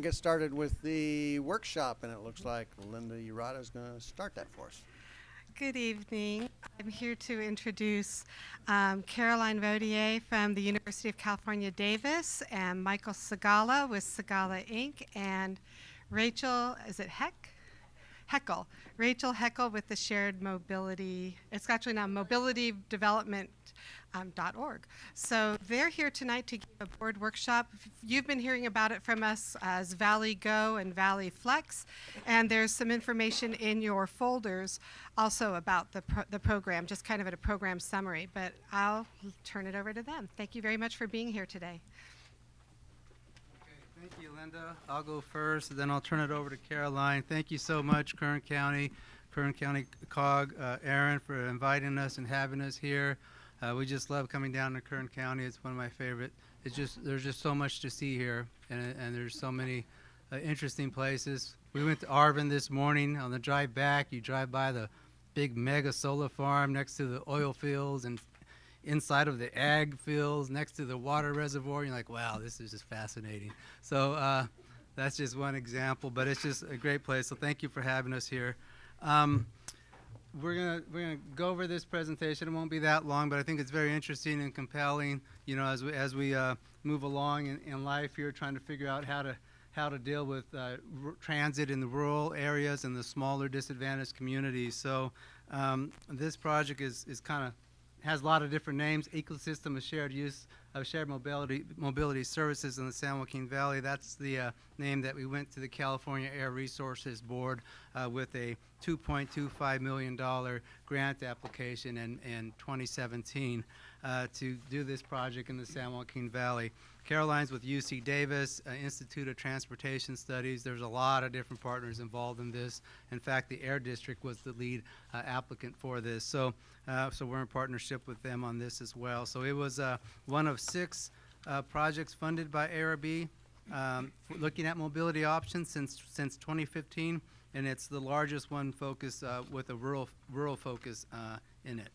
To get started with the workshop, and it looks like Linda Urata is going to start that for us. Good evening. I'm here to introduce um, Caroline Rodier from the University of California, Davis, and Michael Sigala with Sigala Inc., and Rachel, is it Heck? Heckel. Rachel Heckel with the Shared Mobility, it's actually now Mobility Development um, .org. So they're here tonight to give a board workshop. You've been hearing about it from us as Valley Go and Valley Flex, and there's some information in your folders also about the, pro the program, just kind of at a program summary, but I'll turn it over to them. Thank you very much for being here today. Okay, thank you, Linda. I'll go first, and then I'll turn it over to Caroline. Thank you so much, Kern County, Kern County COG, uh, Aaron, for inviting us and having us here. Uh, we just love coming down to Kern County. It's one of my favorite. It's just there's just so much to see here, and, and there's so many uh, interesting places. We went to Arvin this morning. On the drive back, you drive by the big mega solar farm next to the oil fields and inside of the ag fields next to the water reservoir. You're like, wow, this is just fascinating. So uh, that's just one example, but it's just a great place. So thank you for having us here. Um, we're gonna we're gonna go over this presentation. It won't be that long, but I think it's very interesting and compelling. You know, as we as we uh, move along in, in life here, trying to figure out how to how to deal with uh, transit in the rural areas and the smaller disadvantaged communities. So um, this project is is kind of has a lot of different names. Ecosystem of shared use of shared mobility mobility services in the San Joaquin Valley. That's the uh, name that we went to the California Air Resources Board uh, with a $2.25 million grant application in, in 2017 uh, to do this project in the San Joaquin Valley. Caroline's with UC Davis, uh, Institute of Transportation Studies. There's a lot of different partners involved in this. In fact, the Air District was the lead uh, applicant for this. So, uh, so we're in partnership with them on this as well. So it was uh, one of six uh, projects funded by ARB um, looking at mobility options since, since 2015 and it's the largest one focus uh, with a rural rural focus in it.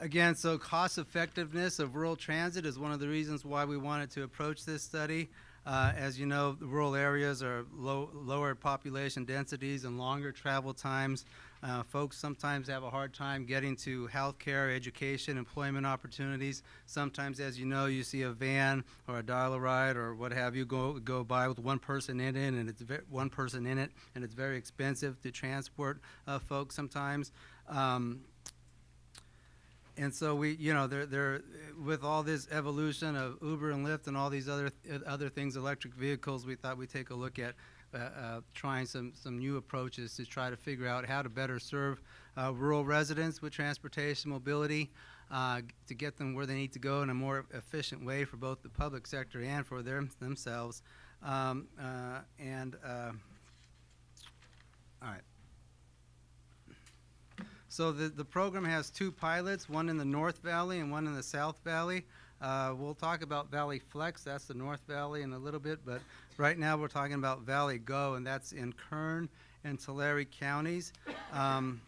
Again, so cost effectiveness of rural transit is one of the reasons why we wanted to approach this study. Uh, as you know, rural areas are low, lower population densities and longer travel times. Uh, folks sometimes have a hard time getting to health care, education, employment opportunities. Sometimes, as you know, you see a van or a dial-a-ride or what have you go go by with one person in it, and it's one person in it, and it's very expensive to transport uh, folks sometimes. Um, and so we, you know, they're, they're, with all this evolution of Uber and Lyft and all these other th other things, electric vehicles, we thought we'd take a look at uh, uh, trying some, some new approaches to try to figure out how to better serve uh, rural residents with transportation mobility uh, to get them where they need to go in a more efficient way for both the public sector and for their, themselves. Um, uh, and all right. So the, the program has two pilots, one in the North Valley and one in the South Valley. Uh, we'll talk about Valley Flex, that's the North Valley in a little bit, but right now we're talking about Valley Go, and that's in Kern and Tulare counties. Um,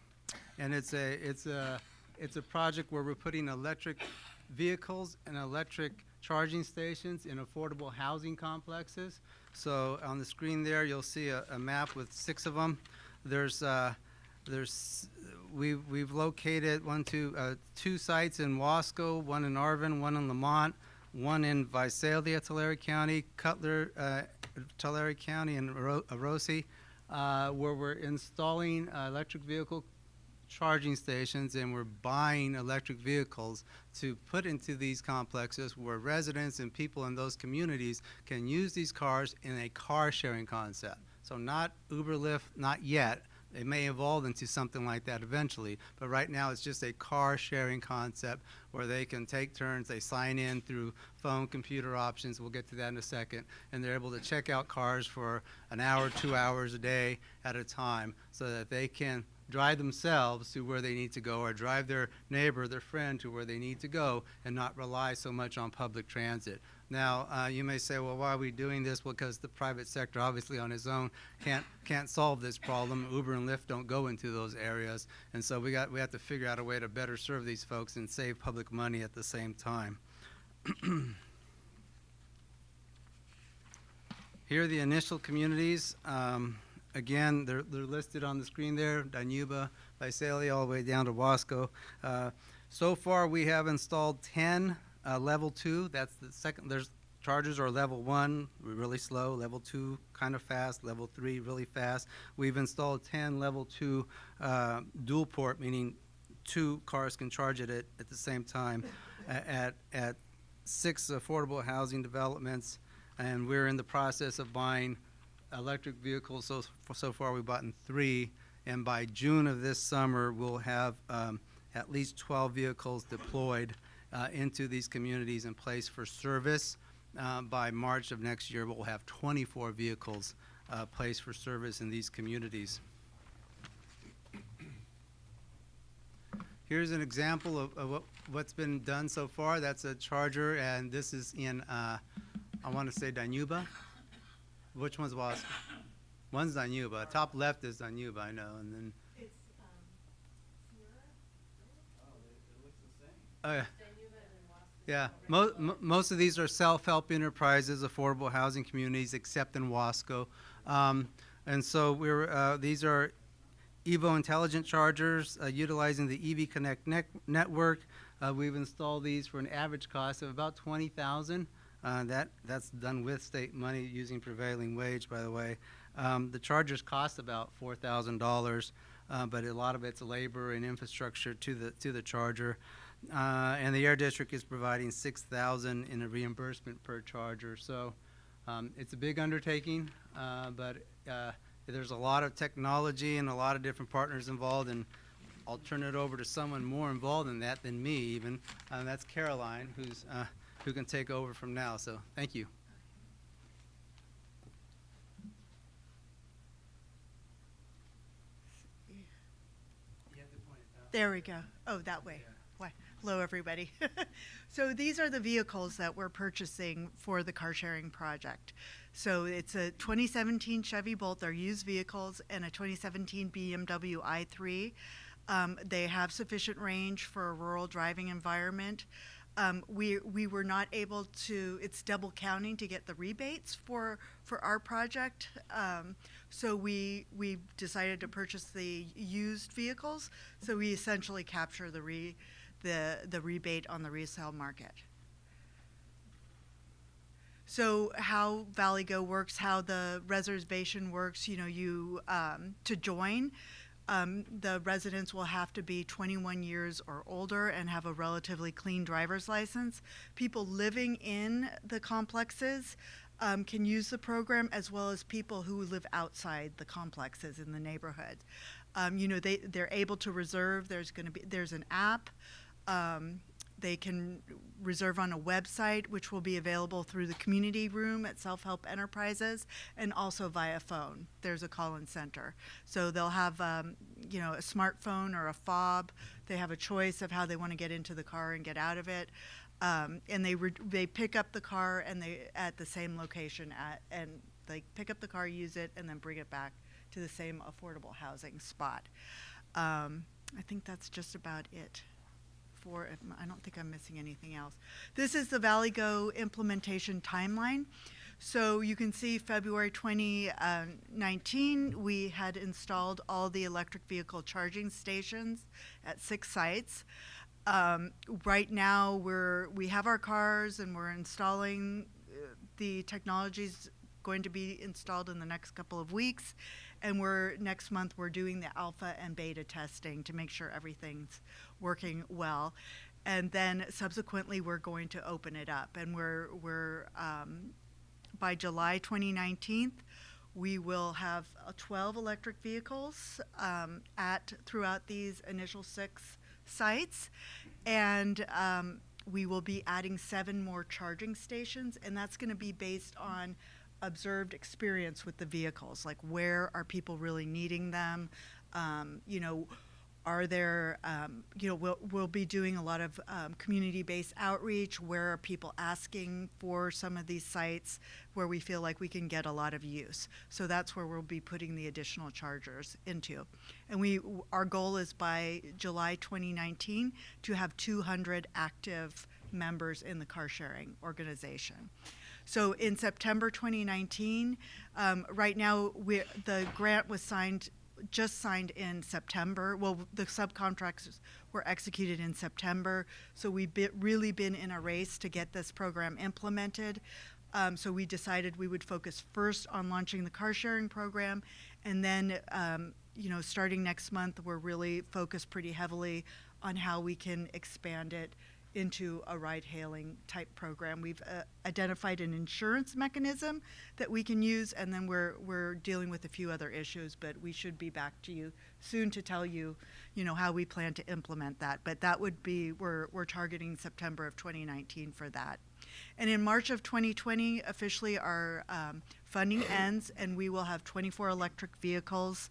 and it's a, it's, a, it's a project where we're putting electric vehicles and electric charging stations in affordable housing complexes. So on the screen there, you'll see a, a map with six of them. There's, uh, there's we've, we've located one, two, uh, two sites in Wasco, one in Arvin, one in Lamont, one in Visalia, Tulare County, Cutler, uh, Tulare County, and Orosi, uh, where we're installing uh, electric vehicle charging stations and we're buying electric vehicles to put into these complexes where residents and people in those communities can use these cars in a car sharing concept. So not Uber, Lyft, not yet, it may evolve into something like that eventually, but right now it's just a car sharing concept where they can take turns, they sign in through phone, computer options, we'll get to that in a second, and they're able to check out cars for an hour, two hours a day at a time so that they can drive themselves to where they need to go or drive their neighbor, their friend to where they need to go and not rely so much on public transit. Now, uh, you may say, well, why are we doing this? Well, because the private sector, obviously on its own, can't can't solve this problem. Uber and Lyft don't go into those areas, and so we got we have to figure out a way to better serve these folks and save public money at the same time. Here are the initial communities. Um, again, they're, they're listed on the screen there, Dinuba, Visalia, all the way down to Wasco. Uh, so far, we have installed 10 uh, level two. That's the second, there's chargers are level one, really slow, level two, kind of fast, level three, really fast. We've installed 10 level two uh, dual port, meaning two cars can charge it at, at the same time at, at six affordable housing developments. And we're in the process of buying electric vehicles. So, so far, we've bought in three. And by June of this summer, we'll have um, at least 12 vehicles deployed uh, into these communities in place for service. Uh, By March of next year, but we'll have 24 vehicles uh, placed for service in these communities. Here's an example of, of what, what's been done so far. That's a charger, and this is in, uh, I want to say Dinuba. Which one's Wasco? One's Dinuba. Top left is Dinuba, I know, and then. It's um. Oh, yeah. Yeah, mo- mo- most of these are self-help enterprises, affordable housing communities, except in Wasco. Um, and so we're, uh, these are Evo intelligent chargers uh, utilizing the EV Connect nec- network. Uh, we've installed these for an average cost of about twenty thousand. Uh, that that's done with state money using prevailing wage, by the way. Um, the chargers cost about four thousand dollars, uh, but a lot of it's labor and infrastructure to the to the charger. Uh, and the air district is providing six thousand in a reimbursement per charger. So um, it's a big undertaking, uh, but uh, there's a lot of technology and a lot of different partners involved. And I'll turn it over to someone more involved in that than me, even. Uh, that's Caroline, who's uh, who can take over from now. So thank you. There we go. Oh, that way. Hello, everybody. so these are the vehicles that we're purchasing for the car sharing project. So it's a 2017 Chevy Bolt, they're used vehicles, and a 2017 BMW i3. Um, they have sufficient range for a rural driving environment. Um, we, we were not able to, it's double counting to get the rebates for, for our project. Um, so we, we decided to purchase the used vehicles. So we essentially capture the re, the, the rebate on the resale market. So how Valley Go works, how the reservation works, you know, you, um, to join, um, the residents will have to be 21 years or older and have a relatively clean driver's license. People living in the complexes um, can use the program as well as people who live outside the complexes in the neighborhood. Um, you know, they, they're able to reserve. There's going to be, there's an app. Um, they can reserve on a website, which will be available through the community room at Self Help Enterprises and also via phone. There's a call in center. So they'll have, um, you know, a smartphone or a fob. They have a choice of how they want to get into the car and get out of it. Um, and they, they pick up the car and they at the same location at, and they pick up the car, use it, and then bring it back to the same affordable housing spot. Um, I think that's just about it for, if I don't think I'm missing anything else. This is the Valley Go implementation timeline. So you can see February 2019, we had installed all the electric vehicle charging stations at six sites. Um, right now, we're, we have our cars and we're installing uh, the technologies going to be installed in the next couple of weeks. And we're, next month, we're doing the alpha and beta testing to make sure everything's working well. And then subsequently, we're going to open it up. And we're, we're, um, by July 2019, we will have uh, 12 electric vehicles um, at, throughout these initial six sites. And um, we will be adding seven more charging stations, and that's going to be based on observed experience with the vehicles. Like, where are people really needing them? Um, you know, are there, um, you know, we'll, we'll be doing a lot of um, community based outreach. Where are people asking for some of these sites where we feel like we can get a lot of use? So that's where we'll be putting the additional chargers into. And we, our goal is by July 2019 to have 200 active members in the car sharing organization. So in September 2019, um, right now we the grant was signed, just signed in September. Well, the subcontracts were executed in September, so we've be, really been in a race to get this program implemented. Um, so we decided we would focus first on launching the car sharing program, and then um, you know starting next month we're really focused pretty heavily on how we can expand it into a ride hailing type program. We've uh, identified an insurance mechanism that we can use, and then we're we're dealing with a few other issues. But we should be back to you soon to tell you, you know, how we plan to implement that. But that would be we're we're targeting September of 2019 for that. And in March of 2020, officially our um, funding ends, and we will have 24 electric vehicles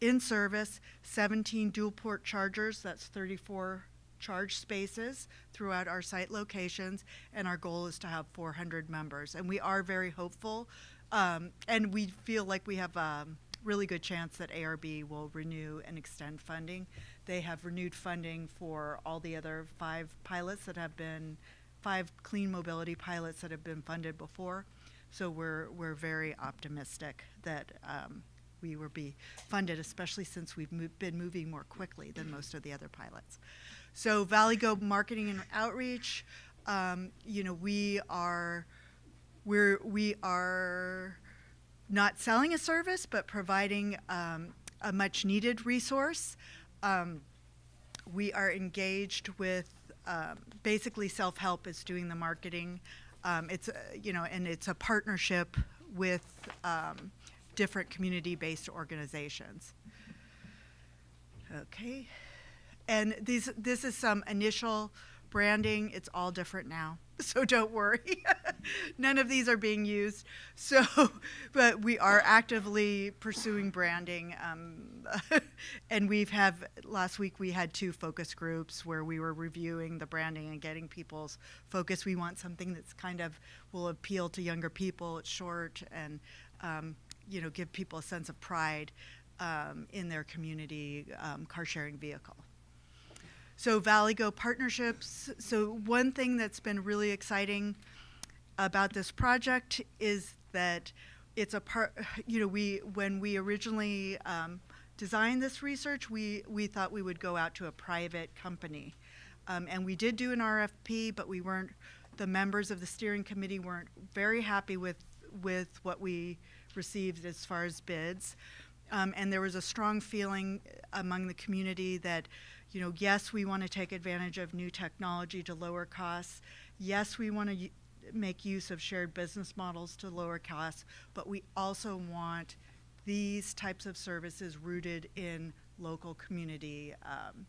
in service, 17 dual port chargers. That's 34 charge spaces throughout our site locations, and our goal is to have 400 members. And we are very hopeful, um, and we feel like we have a really good chance that ARB will renew and extend funding. They have renewed funding for all the other five pilots that have been, five clean mobility pilots that have been funded before. So we're, we're very optimistic that um, we will be funded, especially since we've mo- been moving more quickly than most of the other pilots. So Valley Go Marketing and Outreach, um, you know, we are we're we are not selling a service, but providing um, a much needed resource. Um, we are engaged with um, basically self help is doing the marketing. Um, it's a, you know, and it's a partnership with um, different community based organizations. Okay. And these, this is some initial branding. It's all different now, so don't worry. None of these are being used. So, but we are actively pursuing branding. Um, and we've have last week we had two focus groups where we were reviewing the branding and getting people's focus. We want something that's kind of will appeal to younger people. It's short and um, you know give people a sense of pride um, in their community um, car sharing vehicle. So Valley Go partnerships. So one thing that's been really exciting about this project is that it's a part. You know, we when we originally um, designed this research, we we thought we would go out to a private company, um, and we did do an RFP, but we weren't. The members of the steering committee weren't very happy with with what we received as far as bids. Um, and there was a strong feeling among the community that you know, yes, we want to take advantage of new technology to lower costs. Yes, we want to make use of shared business models to lower costs, but we also want these types of services rooted in local community um,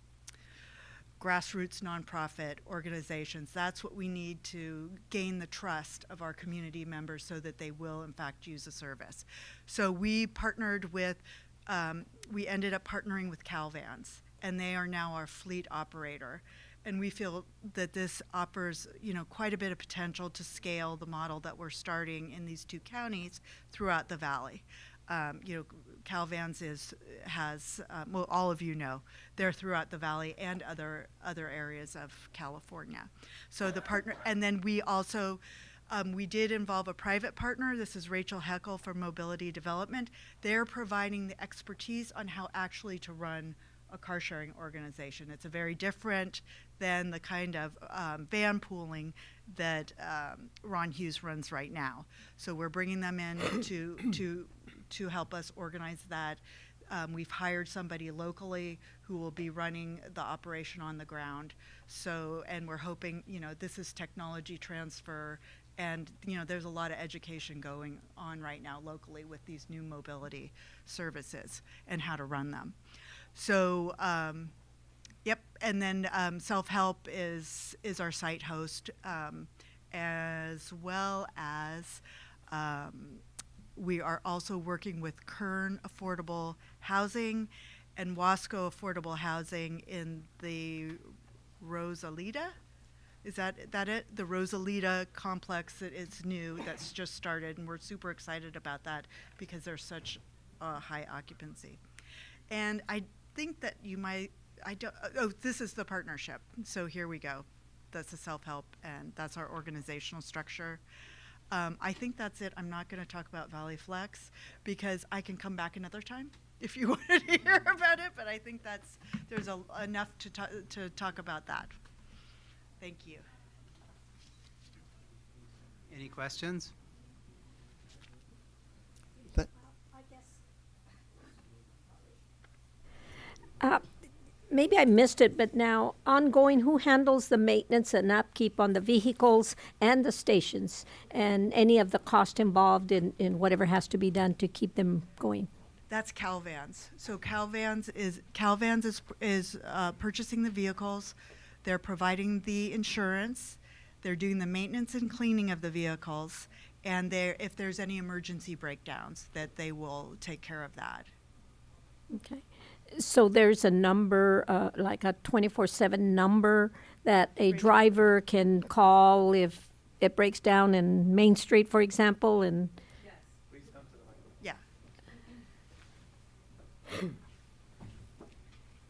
grassroots nonprofit organizations. That's what we need to gain the trust of our community members so that they will, in fact, use the service. So we partnered with, um, we ended up partnering with Calvans and they are now our fleet operator. And we feel that this offers, you know, quite a bit of potential to scale the model that we're starting in these two counties throughout the valley. Um, you know, Calvans is has um, well, all of you know they're throughout the valley and other other areas of California. So the partner, and then we also. Um, we did involve a private partner. This is Rachel Heckel from Mobility Development. They're providing the expertise on how actually to run a car sharing organization. It's a very different than the kind of um, van pooling that um, Ron Hughes runs right now. So we're bringing them in to to to help us organize that. Um, we've hired somebody locally who will be running the operation on the ground. So, and we're hoping, you know, this is technology transfer, and you know, there's a lot of education going on right now locally with these new mobility services and how to run them. So, um, yep, and then um, Self Help is is our site host, um, as well as um, we are also working with Kern Affordable Housing and Wasco Affordable Housing in the Rosalita. Is that that it? The Rosalita complex that is new that's just started, and we're super excited about that because there's such a high occupancy. And I think that you might. I don't. Oh, this is the partnership. So here we go. That's the self help, and that's our organizational structure. Um, I think that's it. I'm not going to talk about Valley Flex because I can come back another time if you wanted to hear about it. But I think that's there's a, enough to to talk about that. Thank you. Any questions? Uh, Maybe I missed it, but now ongoing, who handles the maintenance and upkeep on the vehicles and the stations? And any of the cost involved in, in whatever has to be done to keep them going? That's Calvans. So Calvans is Calvans is is uh, purchasing the vehicles. They're providing the insurance. They're doing the maintenance and cleaning of the vehicles, and they if there's any emergency breakdowns, that they will take care of that. Okay. So there's a number, uh, like a twenty-four seven number that a driver can call if it breaks down in Main Street, for example, and, Yes. Please come to the microphone. Yeah.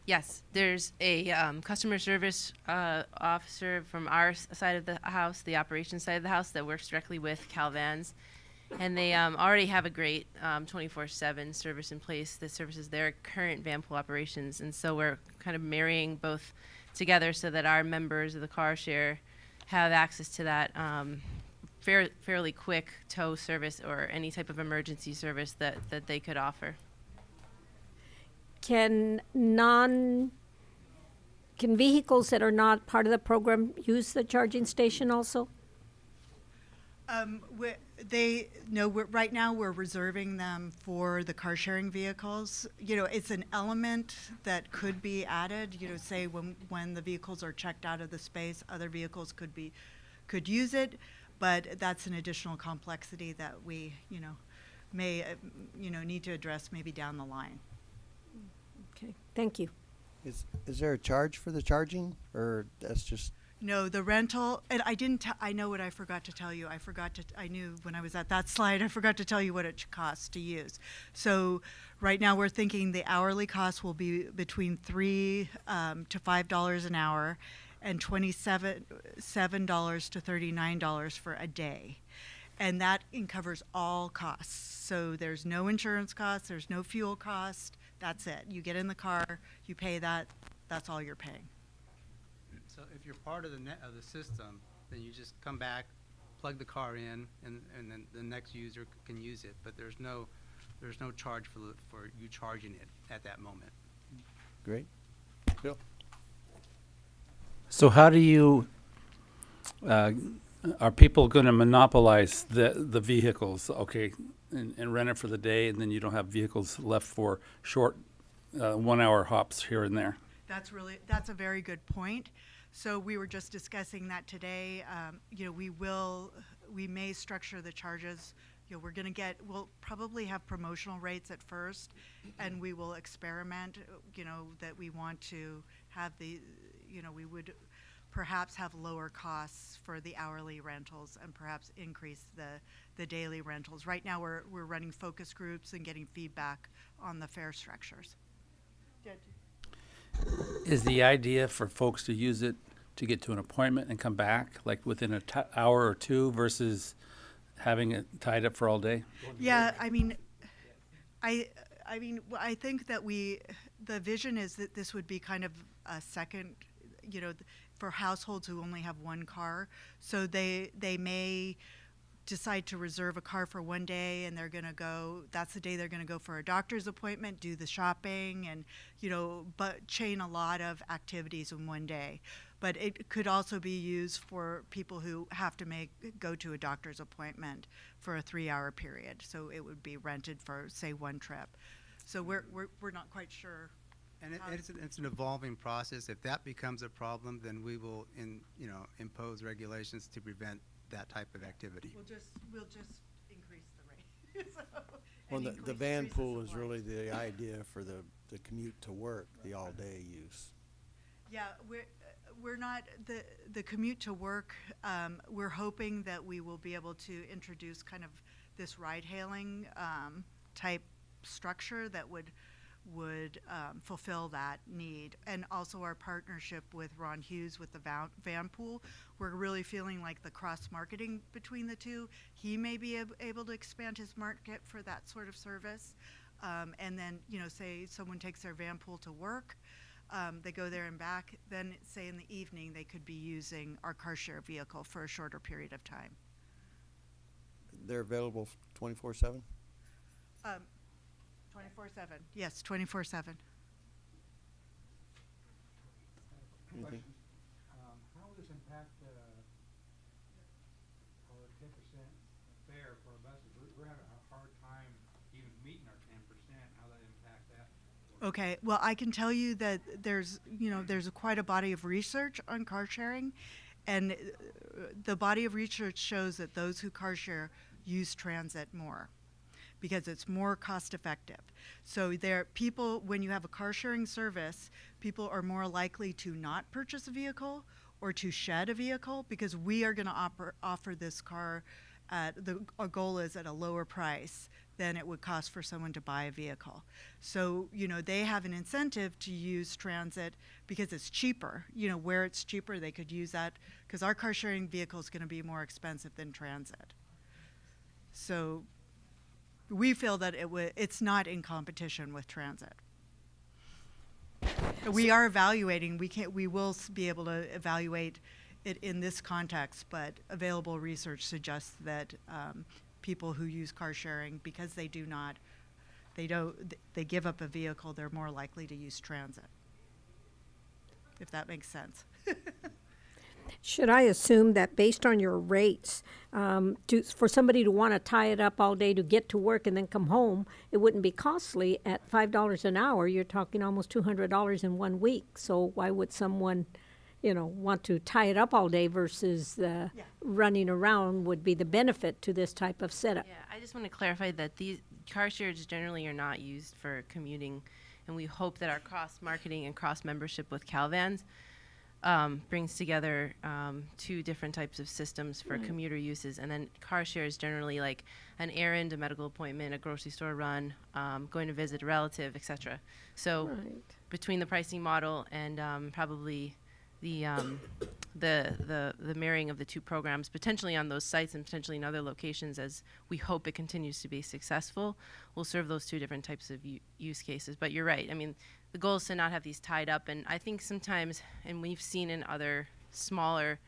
Yes, there's a um, customer service uh, officer from our side of the house, the operations side of the house, that works directly with Calvans. And they um, already have a great 24 7 service in place that services their current van pool operations. And so we're kind of marrying both together so that our members of the car share have access to that um, fair, fairly quick tow service or any type of emergency service that, that they could offer. can non, can vehicles that are not part of the program use the charging station also? Um, we they no. We're, right now, we're reserving them for the car sharing vehicles. You know, it's an element that could be added. You know, say when when the vehicles are checked out of the space, other vehicles could be could use it, but that's an additional complexity that we you know may uh, you know need to address maybe down the line. Okay, thank you. Is, is there a charge for the charging, or that's just, No, the rental, and I didn't, te- I know what I forgot to tell you. I forgot to, I knew when I was at that slide, I forgot to tell you what it costs to use. So right now, we're thinking the hourly cost will be between three um, to five dollars an hour and twenty-seven, seven dollars to thirty-nine dollars for a day. And that covers all costs. So there's no insurance costs, there's no fuel cost, that's it. You get in the car, you pay that, that's all you're paying. So if you're part of the net, of the system, then you just come back, plug the car in, and, and then the next user c- can use it. But there's no, there's no charge for, the- for you charging it at that moment. great? Bill? So how do you, uh, are people going to monopolize the, the vehicles, okay, and, and rent it for the day, and then you don't have vehicles left for short, uh, one-hour hops here and there? That's really, that's a very good point. So we were just discussing that today. Um, you know, we will, we may structure the charges. You know, we're gonna get, we'll probably have promotional rates at first, and we will experiment, you know, that we want to have the, you know, we would perhaps have lower costs for the hourly rentals and perhaps increase the, the daily rentals. Right now, we're, we're running focus groups and getting feedback on the fare structures. Is the idea for folks to use it to get to an appointment and come back, like within a t- hour or two versus having it tied up for all day? Yeah, I mean, I, I mean, I think that we, the vision is that this would be kind of a second, you know, for households who only have one car. So they, they may decide to reserve a car for one day and they're going to go, that's the day they're going to go for a doctor's appointment, do the shopping and, you know, but chain a lot of activities in one day. But it could also be used for people who have to make, go to a doctor's appointment for a three-hour period. So it would be rented for, say, one trip. So we're, we're, we're not quite sure. And it, it's, an- it's an evolving process. If that becomes a problem, then we will, in, you know, impose regulations to prevent that type of activity. We'll just, we'll just increase the rate. So- Well, and the, the increase- van increase pool is supply. really the idea for the, the commute to work, the all-day use. Yeah, we're, uh, we're not, the, the commute to work, um, we're hoping that we will be able to introduce kind of this ride-hailing, um, type structure that would, would um, fulfill that need. And also our partnership with Ron Hughes with the van, van pool. We're really feeling like the cross marketing between the two. He may be ab- able to expand his market for that sort of service. Um, and then, you know, say someone takes their van pool to work, um, they go there and back, then say in the evening they could be using our car share vehicle for a shorter period of time. They're available twenty-four seven? 24 7. Yes, 24 7. Anything? Um, how will this impact, uh, our ten percent fare for our buses? We're, we're having a hard time even meeting our ten percent, how that impact that? Okay, well, I can tell you that there's, you know, there's quite a body of research on car sharing, and uh, the body of research shows that those who car share use transit more because it's more cost effective. So there people when you have a car sharing service, people are more likely to not purchase a vehicle or to shed a vehicle because we are going to offer this car at the our goal is at a lower price than it would cost for someone to buy a vehicle. So, you know, they have an incentive to use transit because it's cheaper. You know, where it's cheaper, they could use that because our car sharing vehicle is going to be more expensive than transit. So, we feel that it it's not in competition with transit. We are evaluating. We can We will be able to evaluate it in this context, but available research suggests that um, people who use car sharing, because they do not, they don't, they give up a vehicle, they're more likely to use transit. If that makes sense. Should I assume that based on your rates, um, to, for somebody to want to tie it up all day to get to work and then come home, it wouldn't be costly at five dollars an hour? You're talking almost two hundred dollars in one week. So why would someone, you know, want to tie it up all day versus the Yeah. running around would be the benefit to this type of setup? Yeah, I just want to clarify that these car shares generally are not used for commuting, and we hope that our cross marketing and cross membership with Calvans um, brings together um, two different types of systems for commuter uses, and then car share is generally like an errand, a medical appointment, a grocery store run, um, going to visit a relative, etc. So Right. between the pricing model and um, probably the, um, the the the marrying of the two programs, potentially on those sites and potentially in other locations, as we hope it continues to be successful, will serve those two different types of u- use cases. But you're right. I mean, the goal is to not have these tied up, and I think sometimes, and we've seen in other smaller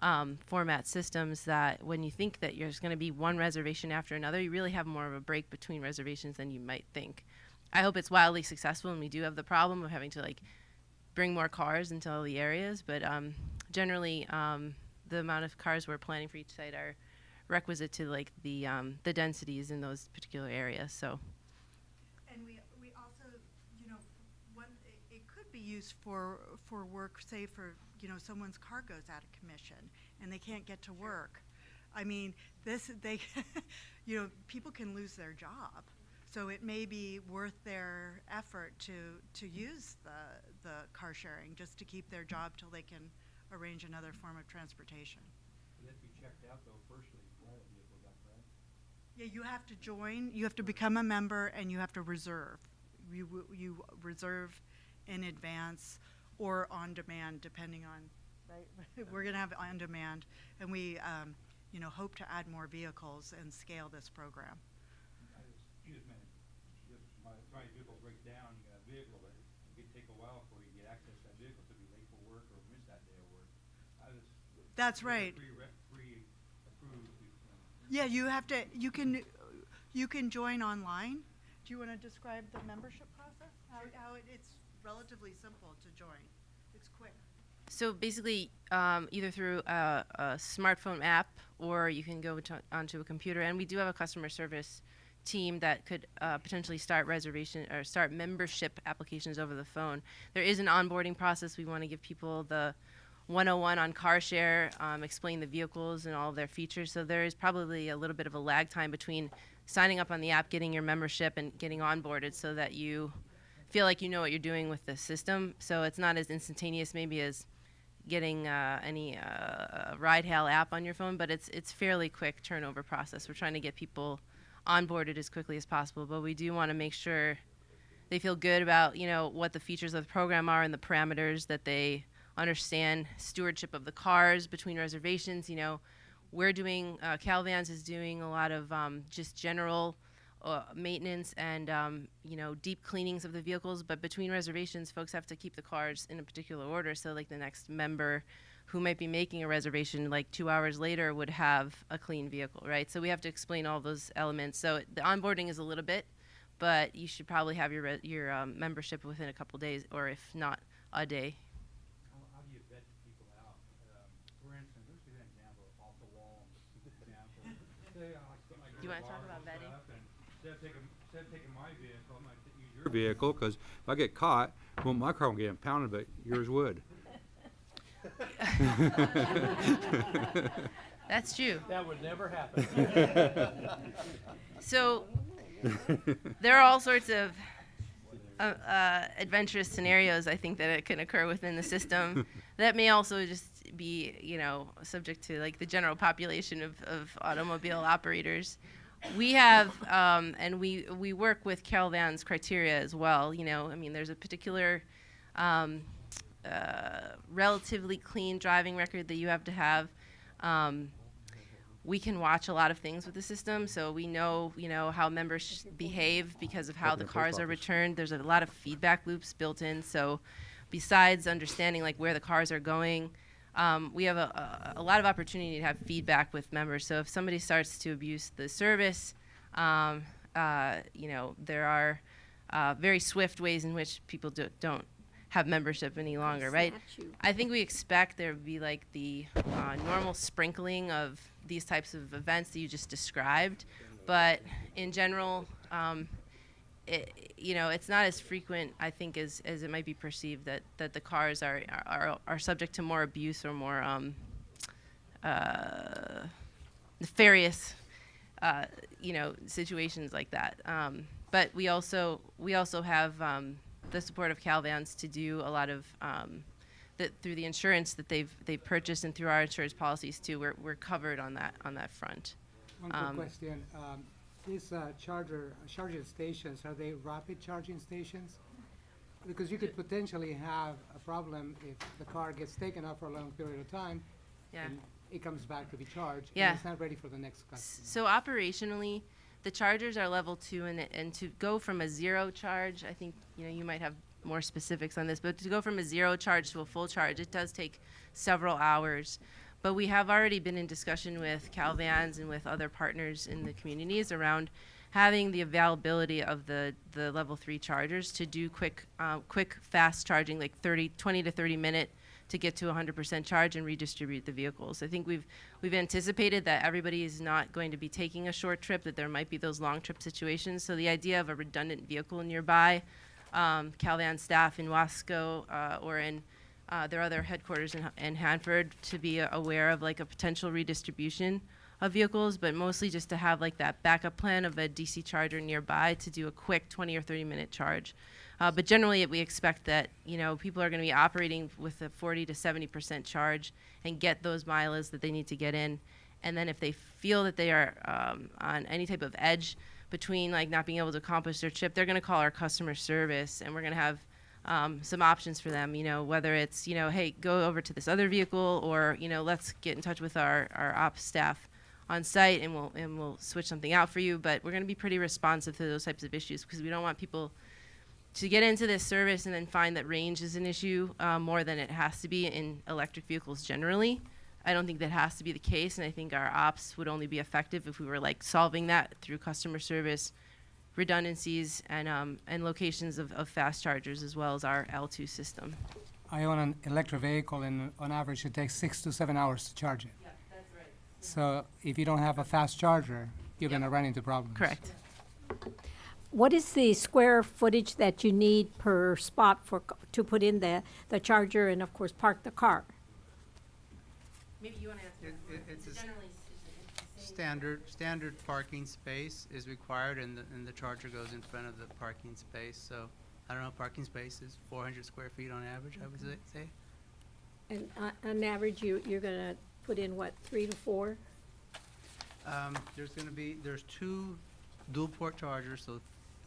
um, format systems that when you think that there's going to be one reservation after another, you really have more of a break between reservations than you might think. I hope it's wildly successful, and we do have the problem of having to like bring more cars into all the areas. But um, generally, um, the amount of cars we're planning for each site are requisite to like the um, the densities in those particular areas. So And we, we also, you know, one, it, it could be used for, for work, say for, you know, someone's car goes out of commission and they can't get to work. I mean, this, they, you know, people can lose their job. So it may be worth their effort to, to use the, the car sharing, just to keep their job till they can arrange another form of transportation. It has be checked out though firstly, before the vehicle, is that correct? Yeah, you have to join, you have to become a member, and you have to reserve. You, you reserve in advance or on demand, depending on, right? We're gonna have on demand, and we, um, you know, hope to add more vehicles and scale this program. You just meant, just my, my vehicle breaks down, you got a vehicle, but it could take a while before you get access to that vehicle, to be late for work or miss that day of work. I just. That's right. Pre-re- pre-approved, you know. Yeah, you have to, you can, you can join online. Do you wanna describe the membership process? How, how it, it's relatively simple to join. It's quick. So basically, um, either through a, a smartphone app or you can go to, onto a computer, and we do have a customer service team that could uh, potentially start reservation or start membership applications over the phone. There is an onboarding process. We want to give people the 101 on car share, um, explain the vehicles and all of their features. So there is probably a little bit of a lag time between signing up on the app, getting your membership, and getting onboarded, so that you feel like you know what you're doing with the system. So it's not as instantaneous maybe as getting uh, any uh, ride hail app on your phone, but it's it's fairly quick turnover process. We're trying to get people onboarded as quickly as possible, but we do want to make sure they feel good about you know what the features of the program are and the parameters that they understand stewardship of the cars between reservations. You know, we're doing uh, Calvans is doing a lot of um, just general uh, maintenance and um, you know deep cleanings of the vehicles. But between reservations, folks have to keep the cars in a particular order. So like the next member who might be making a reservation like two hours later would have a clean vehicle, right? So we have to explain all those elements. So the onboarding is a little bit, but you should probably have your re- your um, membership within a couple days, or if not, a day. Do you vet people out? vehicle, cause if I get caught, well, my car won't get impounded, but yours would. That's true. That would never happen. So there are all sorts of uh, uh, adventurous scenarios I think that it can occur within the system. that may also just be, you know, subject to like the general population of, of automobile operators. We have, um, and we we work with Calvans' criteria as well. You know, I mean, there's a particular um, uh, relatively clean driving record that you have to have. Um, we can watch a lot of things with the system, so we know, you know, how members behave because of how the cars are returned. There's a lot of feedback loops built in. So, besides understanding like where the cars are going, um, we have a, a, a lot of opportunity to have feedback with members. So if somebody starts to abuse the service, um, uh, you know, there are uh, very swift ways in which people do, don't have membership any longer, right? I think we expect there would be like the uh, normal sprinkling of these types of events that you just described, but in general, um, it, you know, it's not as frequent, I think, as, as it might be perceived that, that the cars are, are, are subject to more abuse or more um, uh, nefarious, uh, you know, situations like that. Um, but we also we also have um, the support of Calvans to do a lot of um, that through the insurance that they've they've purchased and through our insurance policies too. We're, we're covered on that on that front. One quick Um, question. These uh, charger, charging stations, are they rapid charging stations? Because you could potentially have a problem if the car gets taken out for a long period of time Yeah. and it comes back to be charged. Yeah. And it's not ready for the next customer. So operationally, the chargers are level two, and and to go from a zero charge, I think you know you might have more specifics on this, but to go from a zero charge to a full charge, it does take several hours. But we have already been in discussion with Calvans and with other partners in the communities around having the availability of the, the level three chargers to do quick, uh, quick, fast charging, like 30, 20 to 30 minute to get to 100% charge and redistribute the vehicles. I think we've we've anticipated that everybody is not going to be taking a short trip, that there might be those long trip situations. So the idea of a redundant vehicle nearby, um, Calvan staff in Wasco uh, or in uh, their other headquarters in, in Hanford to be aware of like a potential redistribution of vehicles, but mostly just to have like that backup plan of a DC charger nearby to do a quick 20 or 30 minute charge. Uh, but generally, we expect that you know people are going to be operating with a 40 to 70 percent charge and get those miles that they need to get in. And then if they feel that they are um, on any type of edge between like not being able to accomplish their trip, they're going to call our customer service, and we're going to have um, some options for them. You know, whether it's you know, hey, go over to this other vehicle, or you know, let's get in touch with our our ops staff on site, and we'll and we'll switch something out for you. But we're going to be pretty responsive to those types of issues because we don't want people to get into this service and then find that range is an issue uh, more than it has to be in electric vehicles generally. I don't think that has to be the case, and I think our ops would only be effective if we were like solving that through customer service, redundancies, and um, and locations of, of fast chargers as well as our L2 system. I own an electric vehicle and on average it takes six to seven hours to charge it. Yeah, that's right. So if you don't have a fast charger, you're Yep. gonna run into problems. Correct. What is the square footage that you need per spot for, to put in the, the charger and of course park the car? Maybe you want to answer. It- it- it's a s- generally it's the same. Standard, standard parking space is required and the, and the charger goes in front of the parking space, so, I don't know, parking space is four hundred square feet on average, I would say- say. And on, on average, you, you're gonna put in what, three to four? Um, there's gonna be, there's two dual port chargers, so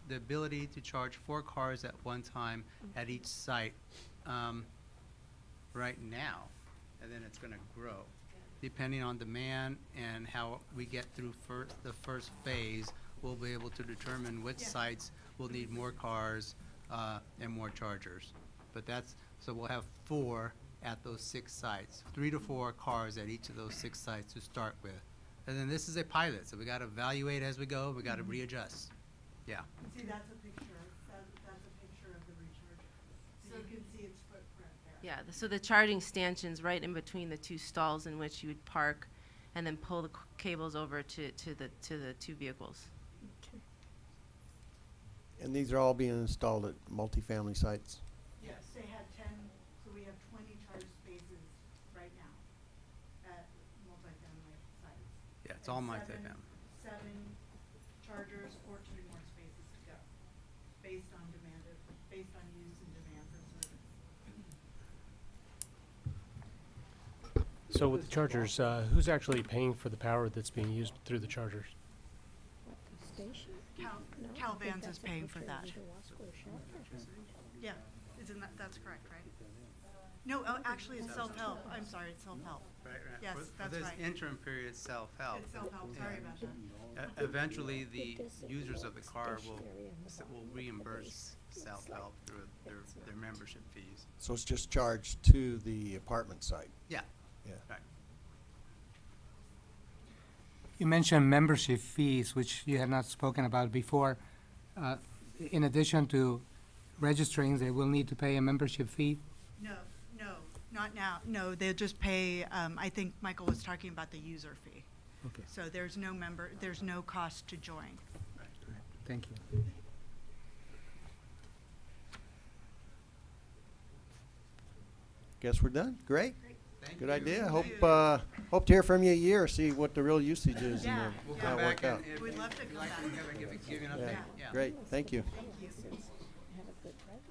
the ability to charge four cars at one time at each site, um, right now, and then it's gonna grow. Depending on demand and how we get through first, the first phase, we'll be able to determine which sites will need more cars, uh, and more chargers. But that's, so we'll have four at those six sites, three to four cars at each of those six sites to start with. And then this is a pilot, so we gotta evaluate as we go, we gotta readjust. Yeah. See, that's a picture, that, that's a picture of the recharger. So you can see its footprint there. Yeah, th- so the charging stanchions right in between the two stalls in which you would park and then pull the cables over to, to the, to the two vehicles. And these are all being installed at multifamily sites. Yes, they had ten, so we have twenty charge spaces right now at multifamily sites. Yeah, it's all And my seven- family. Seven chargers, fourteen more spaces to go, based on demand, of- based on use and demand for service. So with the chargers, uh, who's actually paying for the power that's being used through the chargers? The station? Cal, No, I Cal think Vans is a paying for picture of that. the Wasco shelter. Yeah, isn't that, that's correct, right? No, oh, actually, it's self-help, I'm sorry, it's self-help. Right, right. Yes, For- that's For right. this interim period, self-help. It's self-help, sorry about that. E- Eventually, the users of the car will, s- will reimburse self-help through their, their membership fees. So it's just charged to the apartment site. Yeah. Yeah. You mentioned membership fees, which you had not spoken about before. Uh, In addition to registering, they will need to pay a membership fee? No, no, not now, no, they'll just pay, um, I think Michael was talking about the user fee. Okay. So there's no member, there's no cost to join. Right. Thank you. Guess we're done. Great. Thank Good you. idea. Hope, uh, hope to hear from you a year, see what the real usage is Yeah, uh, We'll how come it back worked and out. We'd love to come like back. to give, give, give you an Yeah. yeah. Great, thank you. Thank you. Have a good record.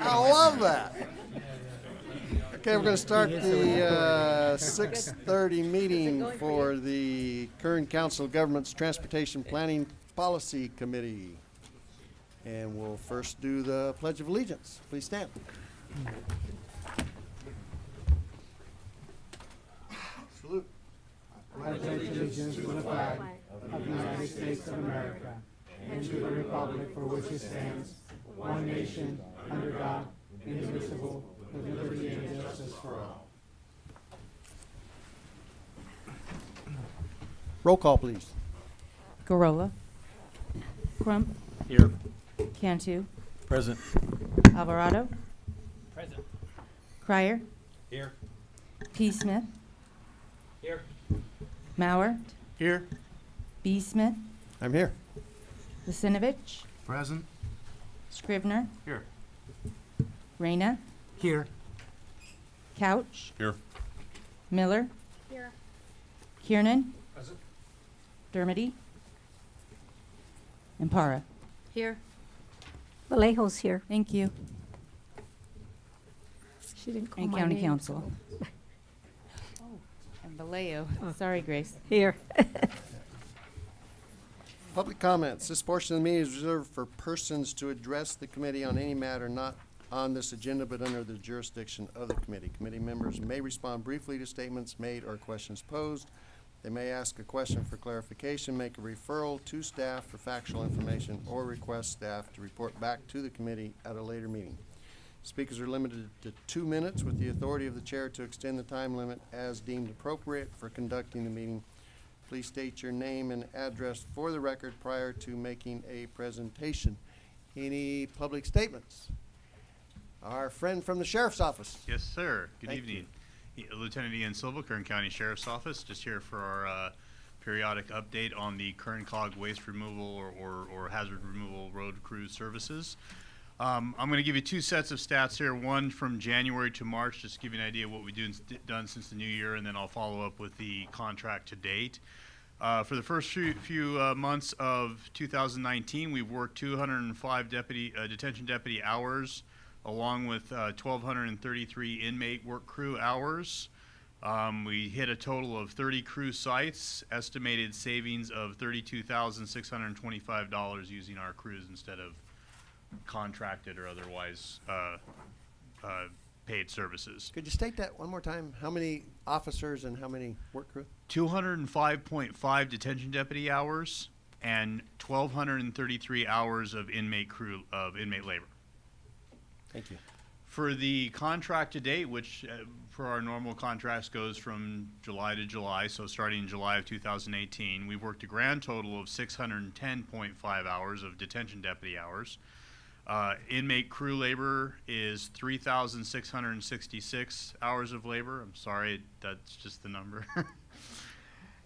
I love that. Okay, we're gonna start the, uh, six thirty meeting for the Kern Council Governments Transportation Planning Policy Committee. And we'll first do the Pledge of Allegiance. Please stand. Salute. I allegiance to the flag of the United States of America and to the republic for which it stands, one nation, under God, indivisible, with liberty and justice for all. Roll call, please. Gorola. Crump. Here. Cantu. Present. Alvarado. Present. Crier. Here. P. Smith. Here. Mauer. Here. B. Smith. I'm here. Lucinovich. Present. Scrivner. Here. Reyna. Here. Couch. Here. Miller. Here. Kiernan. Present. Dermody. And Para. Here. Vallejo's here. Thank you. She didn't call And my County name, Council. so- And Vallejo. Oh. Sorry, Grace. Here. Public comments. This portion of the meeting is reserved for persons to address the committee on any matter not on this agenda but under the jurisdiction of the committee. Committee members may respond briefly to statements made or questions posed. They may ask a question for clarification, make a referral to staff for factual information, or request staff to report back to the committee at a later meeting. Speakers are limited to two minutes with the authority of the chair to extend the time limit as deemed appropriate for conducting the meeting. Please state your name and address for the record prior to making a presentation. Any public statements? Our friend from the sheriff's office. Yes, sir. Good Thank evening. E- Lieutenant Ian Silva, Kern County Sheriff's Office, just here for our uh, periodic update on the Kern Cog waste removal or, or, or hazard removal road crew services. Um, I'm going to give you two sets of stats here. One from January to March, just to give you an idea of what we've done, done since the new year, and then I'll follow up with the contract to date. Uh, for the first few, few uh, months of 2019, we've worked 205 deputy uh, detention deputy hours, along with uh, 1,233 inmate work crew hours. Um, we hit a total of 30 crew sites, estimated savings of $32,625 using our crews instead of contracted or otherwise uh, uh, paid services. Could you state that one more time? How many officers and how many work crew? 205.5 detention deputy hours and 1,233 hours of inmate crew, of inmate labor. Thank you. For the contract to date, which uh, for our normal contracts goes from July to July, so starting in July of 2018, we've worked a grand total of 610.5 hours of detention deputy hours. Uh, inmate crew labor is 3,666 hours of labor. I'm sorry, that's just the number.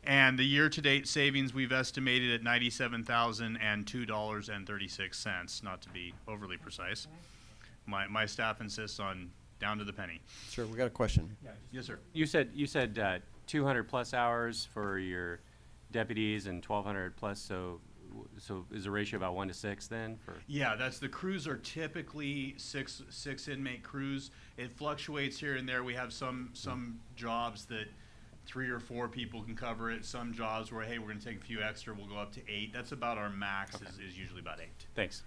and the year-to-date savings we've estimated at $97,002.36, not to be overly precise. My, my staff insists on down to the penny. Sure, we got a question. Yes, sir. You said, you said uh, 200 plus hours for your deputies and 1,200 plus, so, so is the ratio about one to six then for? Yeah, that's, the crews are typically six, six inmate crews. It fluctuates here and there. We have some, some jobs that three or four people can cover it. Some jobs where, hey, we're gonna take a few extra, we'll go up to eight. That's about our max is, is usually about eight. Thanks.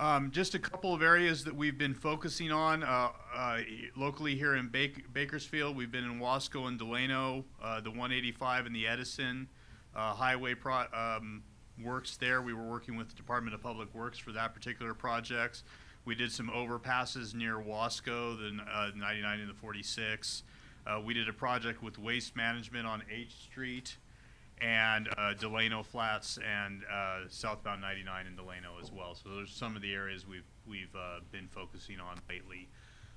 Um, just a couple of areas that we've been focusing on, uh, uh, locally here in Bak- Bakersfield. We've been in Wasco and Delano, uh, the one eighty-five and the Edison, uh, highway um, works there. We were working with the Department of Public Works for that particular project. We did some overpasses near Wasco, the, uh, ninety-nine and the forty-six. Uh, we did a project with Waste Management on H Street and uh, Delano Flats and uh, southbound 99 in Delano as well. So those are some of the areas we've we've uh, been focusing on lately.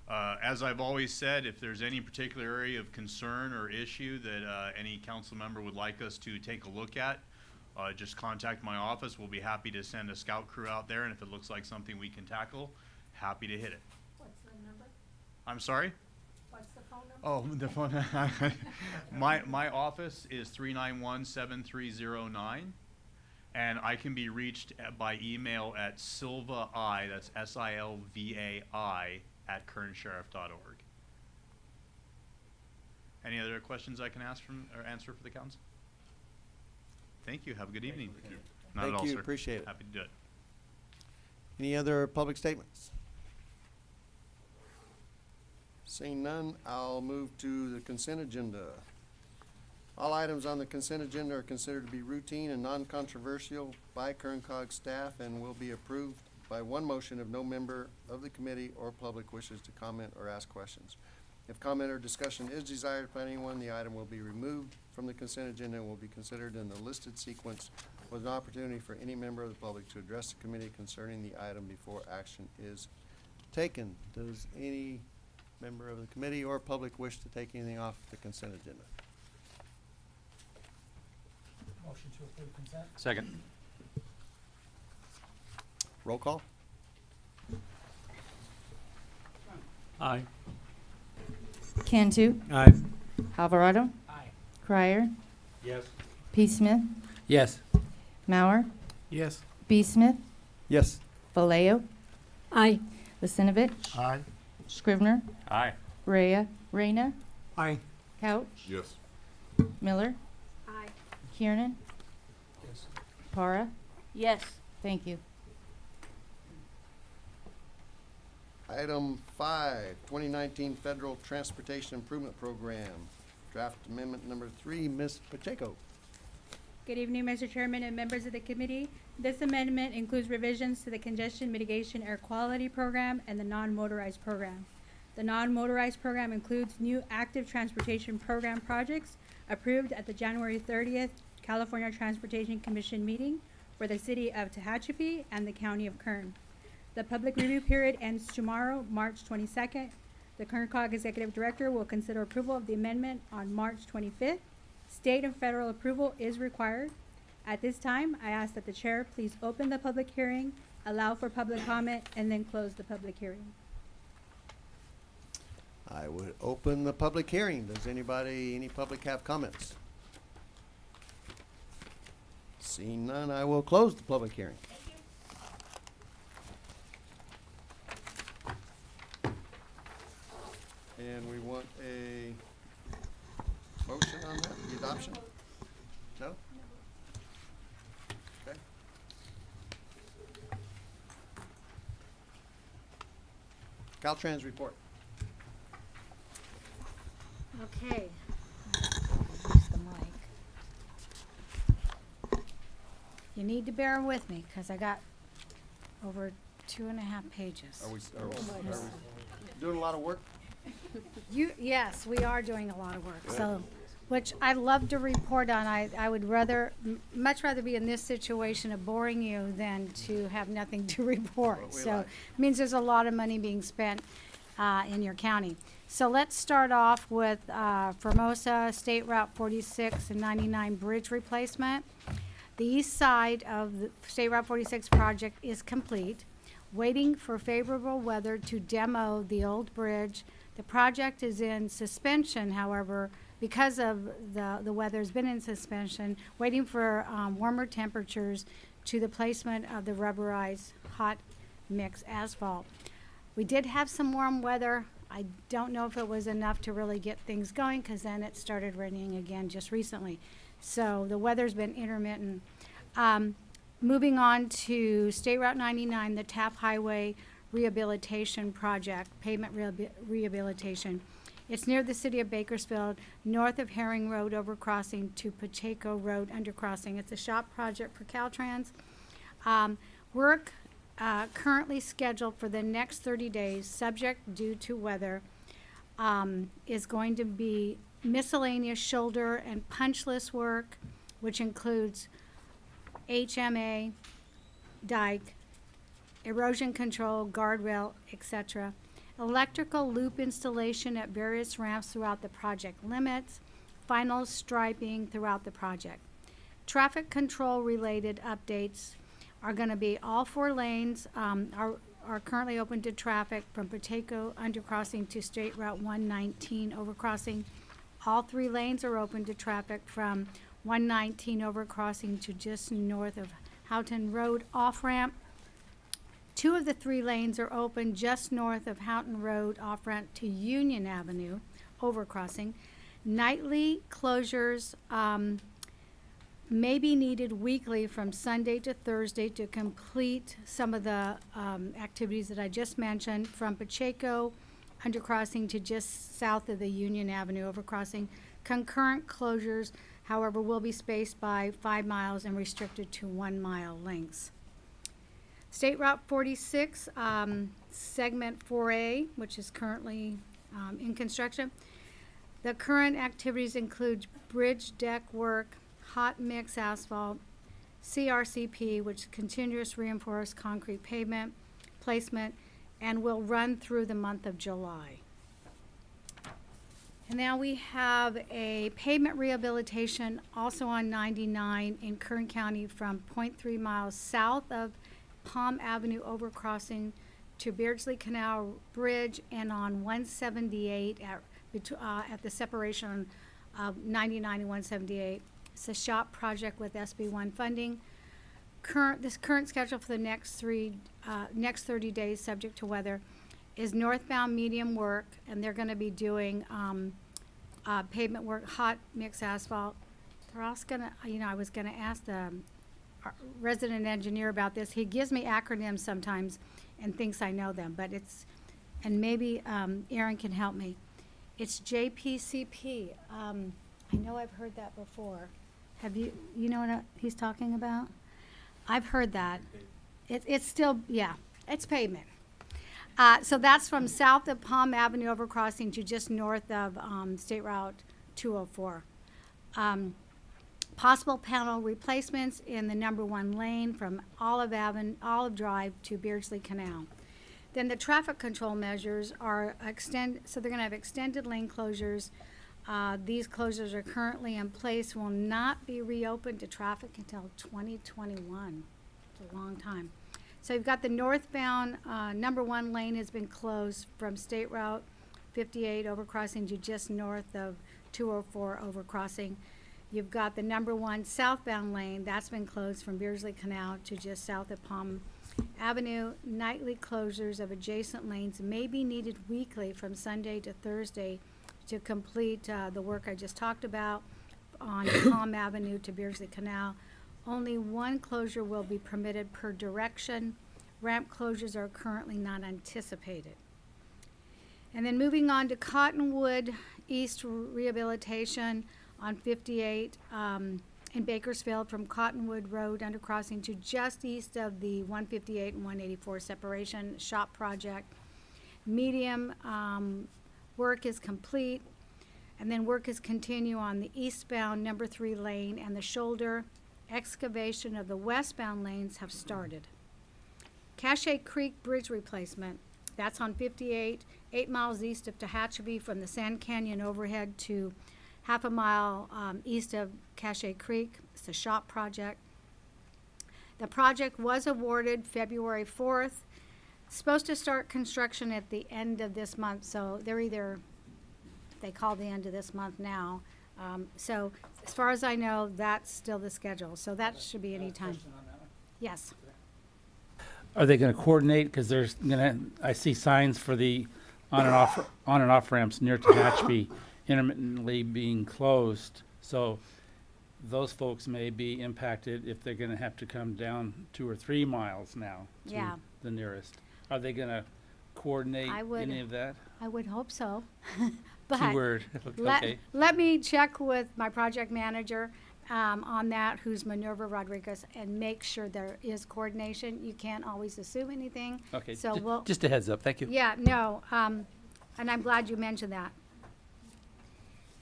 Uh, as I've always said, if there's any particular area of concern or issue that uh, any council member would like us to take a look at, uh, just contact my office. We'll be happy to send a scout crew out there, and if it looks like something we can tackle, happy to hit it. What's the number? I'm sorry. What's the phone number? Oh, the phone. my my office is three nine one seven three zero nine, and I can be reached at, by email at silva i that's s i l v a i at kernsheriff.org. Any other questions I can ask from or answer for the council? Thank you. Have a good evening. Thank you. Not Thank at all, you. sir. Appreciate it. Happy to do it. Any other public statements? Seeing none, I'll move to the consent agenda. All items on the consent agenda are considered to be routine and non-controversial by Kern Cog staff and will be approved by one motion if no member of the committee or public wishes to comment or ask questions. If comment or discussion is desired by anyone, the item will be removed from the consent agenda and will be considered in the listed sequence with an opportunity for any member of the public to address the committee concerning the item before action is taken. Does any member of the committee or public wish to take anything off the consent agenda? Motion to approve consent? Second. Roll call? Aye. Cantu, Aye. Alvarado, Aye. Crier, Yes. P. Smith, Yes. Mauer, Yes. B. Smith, Yes. Vallejo, Aye. Lissinovich, Aye. Scrivner, Aye. Rhea, Reyna, Aye. Couch, Yes. Miller, Aye. Kiernan, Yes. Para. Yes. Thank you. Item five, 2019 Federal Transportation Improvement Program. Draft Amendment Number Three, Ms. Pacheco. Good evening, Mr. Chairman and members of the committee. This amendment includes revisions to the Congestion Mitigation Air Quality Program and the Non-Motorized Program. The non-motorized program includes new active transportation program projects approved at the January thirtieth California Transportation Commission meeting for the city of Tehachapi and the county of Kern. The public review period ends tomorrow, March twenty-second. The Kern COG Executive Director will consider approval of the amendment on March twenty-fifth. State and federal approval is required. At this time, I ask that the chair please open the public hearing, allow for public comment, and then close the public hearing. I would open the public hearing. Does anybody, any public have comments? Seeing none, I will close the public hearing. And we want a motion on that, the adoption? No? Okay. Caltrans report. Okay. Use the mic. You need to bear with me, because I got over two and a half pages. Are we, are we, are we doing a lot of work? You, yes, we are doing a lot of work, so, which I love to report on. I, I would rather, m- much rather be in this situation of boring you than to have nothing to report. So, like. it means there's a lot of money being spent, uh, in your county. So let's start off with, uh, Famoso State Route forty-six and ninety-nine bridge replacement. The east side of the State Route 46 project is complete, waiting for favorable weather to demo the old bridge. The project is in suspension, however, because of the, the weather's been in suspension, waiting for um, warmer temperatures to the placement of the rubberized hot mix asphalt. We did have some warm weather. I don't know if it was enough to really get things going, because then it started raining again just recently. So the weather's been intermittent. Um, moving on to State Route 99, the Taft Highway Rehabilitation Project, pavement rehabi- rehabilitation. It's near the city of Bakersfield, north of Herring Road overcrossing to Pacheco Road undercrossing. It's a shop project for Caltrans. Um, work, uh, currently scheduled for the next thirty days, subject due to weather, um, is going to be miscellaneous shoulder and punch list work, which includes HMA, dike, erosion control, guardrail, etc. Electrical loop installation at various ramps throughout the project limits, final striping throughout the project. Traffic control related updates are gonna be all four lanes, um, are, are currently open to traffic from Pacheco undercrossing to State Route one nineteen overcrossing. All three lanes are open to traffic from one nineteen overcrossing to just north of Houghton Road off-ramp. Two of the three lanes are open just north of Houghton Road off-ramp to Union Avenue overcrossing. Nightly closures, um, may be needed weekly from Sunday to Thursday to complete some of the um, activities that I just mentioned, from Pacheco undercrossing to just south of the Union Avenue overcrossing. Concurrent closures, however, will be spaced by five miles and restricted to one mile lengths. State Route 46, um, segment 4A, which is currently um, in construction. The current activities include bridge deck work, hot mix asphalt, CRCP, which is continuous reinforced concrete pavement placement, and will run through the month of July. And now we have a pavement rehabilitation also on 99 in Kern County from 0.3 miles south of Palm Avenue overcrossing to Beardsley Canal Bridge and on 178 at, uh, at the separation of 99 and 178. It's a shop project with SB one funding. Current, this current schedule for the next three, uh, next thirty days, subject to weather, is northbound medium work, and they're gonna be doing, um, uh, pavement work, hot mix asphalt. They're also gonna, you know, I was gonna ask the resident engineer about this. He gives me acronyms sometimes and thinks I know them, but it's, and maybe, um, Aaron can help me. It's JPCP. Um, I know I've heard that before. Have you, you know what uh, he's talking about? I've heard that. It, it's still, yeah, it's pavement. Uh, so that's from south of Palm Avenue overcrossing to just north of, um, State Route two oh four. Um, possible panel replacements in the number one lane from Olive Avenue, Olive Drive to Beardsley Canal. Then the traffic control measures are extend, so they're gonna have extended lane closures. Uh, these closures are currently in place, will not be reopened to traffic until twenty twenty-one. It's a long time. So you've got the northbound, uh, number one lane has been closed from State Route fifty-eight overcrossing to just north of two oh four overcrossing. You've got the number one southbound lane, that's been closed from Beardsley Canal to just south of Palm Avenue. Nightly closures of adjacent lanes may be needed weekly from Sunday to Thursday to complete uh, the work I just talked about on Palm Avenue to Beardsley Canal. Only one closure will be permitted per direction. Ramp closures are currently not anticipated. And then moving on to Cottonwood East Rehabilitation on 58 um, in Bakersfield from Cottonwood Road undercrossing to just east of the 158 and 184 separation shop project. Medium um, work is complete, and then work is continue on the eastbound number three lane and the shoulder. Excavation of the westbound lanes have started. Cache Creek Bridge replacement, that's on 58, eight miles east of Tehachapi from the Sand Canyon overhead to half a mile um, east of Cache Creek. It's a shop project. The project was awarded February 4th. Supposed to start construction at the end of this month, so they're either, they call the end of this month now. Um, so as far as I know, that's still the schedule, so that should be any time. Yes. Are they gonna coordinate, cause there's gonna, I see signs for the on and off, on and off ramps near Tehachapi intermittently being closed, so those folks may be impacted if they're gonna have to come down two or three miles now to Yeah. the nearest. Are they gonna coordinate I would- any of that? I would hope so. But Keyword, let, okay. let me check with my project manager um, on that, who's Minerva Rodriguez, and make sure there is coordination. You can't always assume anything. Okay, So ju- we'll. just a heads up, thank you. Yeah, no, um, and I'm glad you mentioned that.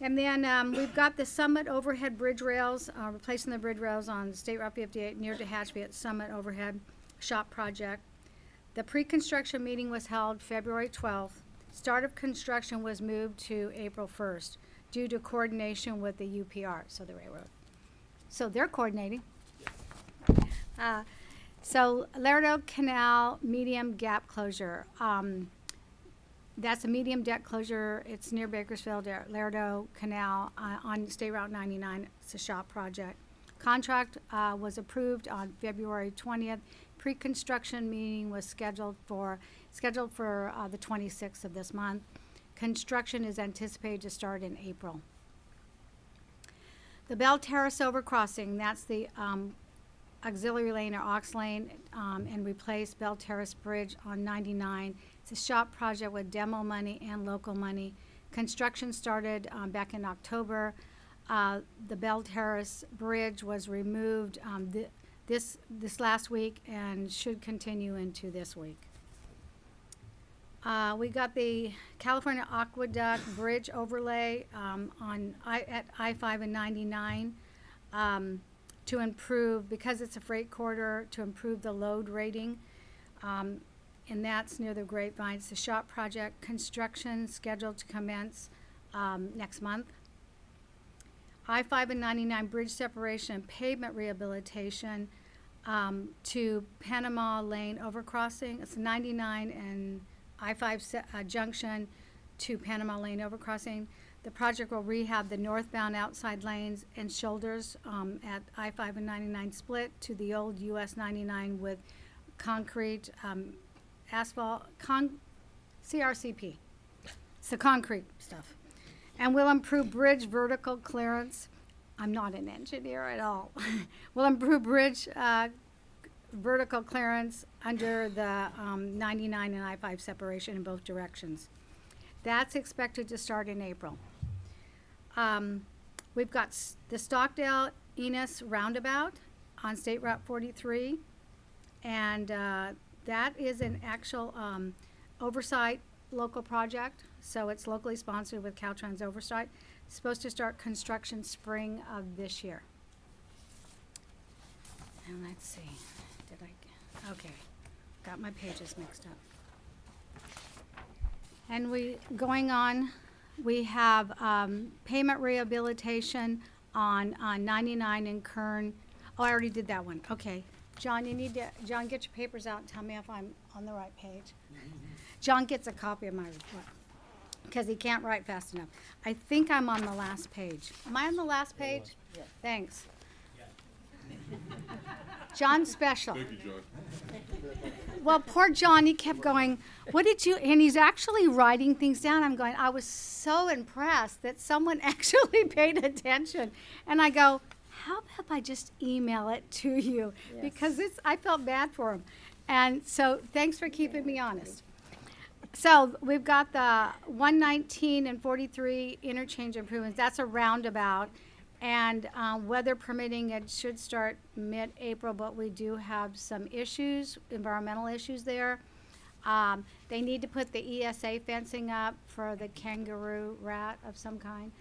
And then, um, we've got the Summit overhead bridge rails, uh, replacing the bridge rails on State Route fifty-eight near Tehachapi at Summit Overhead Shop Project. The pre-construction meeting was held February twelfth. Start of construction was moved to April first due to coordination with the UPR, so the railroad. So they're coordinating. Uh, so Lerdo Canal medium gap closure. Um, that's a medium deck closure. It's near Bakersfield, Lerdo Canal uh, on State Route 99. It's a shop project. Contract uh, was approved on February 20th. Pre-construction meeting was scheduled for scheduled for uh, the 26th of this month. Construction is anticipated to start in April. The Bell Terrace overcrossing, that's the um, auxiliary lane or aux lane, um, and replace Bell Terrace Bridge on 99. It's a shop project with demo money and local money. Construction started um, back in October. Uh, the Bell Terrace Bridge was removed um, thi- this this last week and should continue into this week. Uh, we got the California Aqueduct Bridge overlay um, on I, at I-5 and 99 um, to improve, because it's a freight corridor, to improve the load rating. Um, and that's near the grapevines. The shop project, construction scheduled to commence um, next month. I-5 and 99 bridge separation and pavement rehabilitation um, to Panama Lane overcrossing. It's 99 and I-5 uh, junction to Panama Lane overcrossing. The project will rehab the northbound outside lanes and shoulders um, at I-5 and 99 split to the old US 99 with concrete, um, asphalt, con, CRCP. It's the concrete stuff. And will improve bridge vertical clearance. I'm not an engineer at all. will improve bridge uh, vertical clearance under the um, 99 and I-5 separation in both directions. That's expected to start in April. Um, We've got the Stockdale Enos Roundabout on State Route 43. And uh, that is an actual um, oversight local project, so it's locally sponsored with Caltrans oversight. It's Supposed to start construction spring of this year. And let's see, did I, okay, got my pages mixed up. And we, going on, we have um, payment rehabilitation on, on 99 in Kern. Oh, I already did that one, okay. John, you need to, John, get your papers out and tell me if I'm on the right page. John gets a copy of my report. because he can't write fast enough. I think I'm on the last page. Am I on the last page? Yeah. Thanks. John Special. Thank you, John. Well, poor John, he kept going, What did you? And he's actually writing things down. I'm going, I was so impressed that someone actually paid attention. And I go, How about if I just email it to you? Because it's, I felt bad for him. And so thanks for keeping me honest. So we've got the 119 and 43 interchange improvements. That's a roundabout. And um, weather permitting, it should start mid-April, but we do have some issues, environmental issues there. Um, They need to put the ESA fencing up for the kangaroo rat of some kind.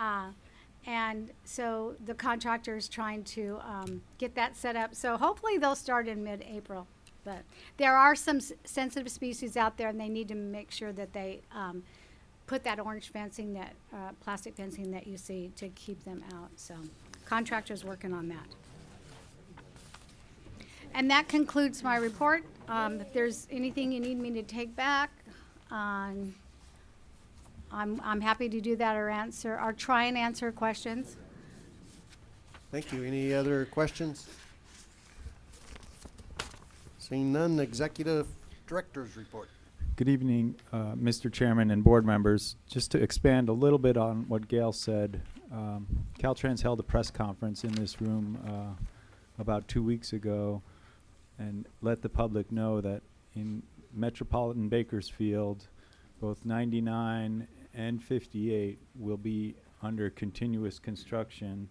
Uh, And so the contractor is trying to um, get that set up. So hopefully they'll start in mid-April. But there are some sensitive species out there, and they need to make sure that they um, put that orange fencing, that uh, plastic fencing that you see to keep them out. So contractor's working on that. And that concludes my report. Um, If there's anything you need me to take back, um, I'm, I'm happy to do that or answer, or try and answer questions. Thank you. Any other questions? Seeing none, Executive Director's Report. Good evening, uh, Mr. Chairman and board members. Just to expand a little bit on what Gail said, um, Caltrans held a press conference in this room uh, about two weeks ago and let the public know that in metropolitan Bakersfield, both 99 and 58 will be under continuous construction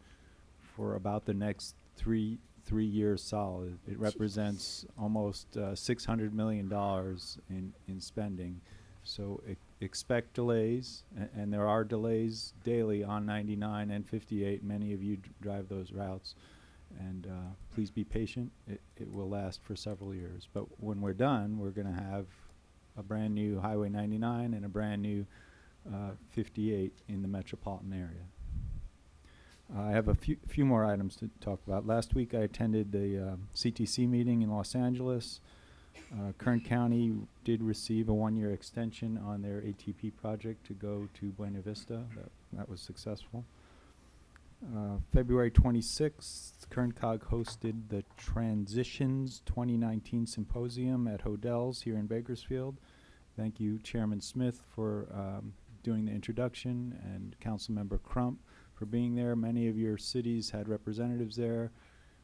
for about the next three three years solid. It represents almost uh, 600 million dollars in in spending. So e- expect delays, and there are delays daily on 99 and 58. Many of you d- drive those routes, and uh, please be patient. It it will last for several years. But when we're done, we're going to have a brand new Highway 99 and a brand new uh, 58 in the metropolitan area. I have a few, few more items to talk about. Last week, I attended the uh, CTC meeting in Los Angeles. Uh, Kern County did receive a one-year extension on their ATP project to go to Buena Vista. That, that was successful. Uh, February 26th, Kern Cog hosted the Transitions 2019 Symposium at Hodel's here in Bakersfield. Thank you, Chairman Smith, for um, doing the introduction, and Councilmember Crump for being there. Many of your cities had representatives there.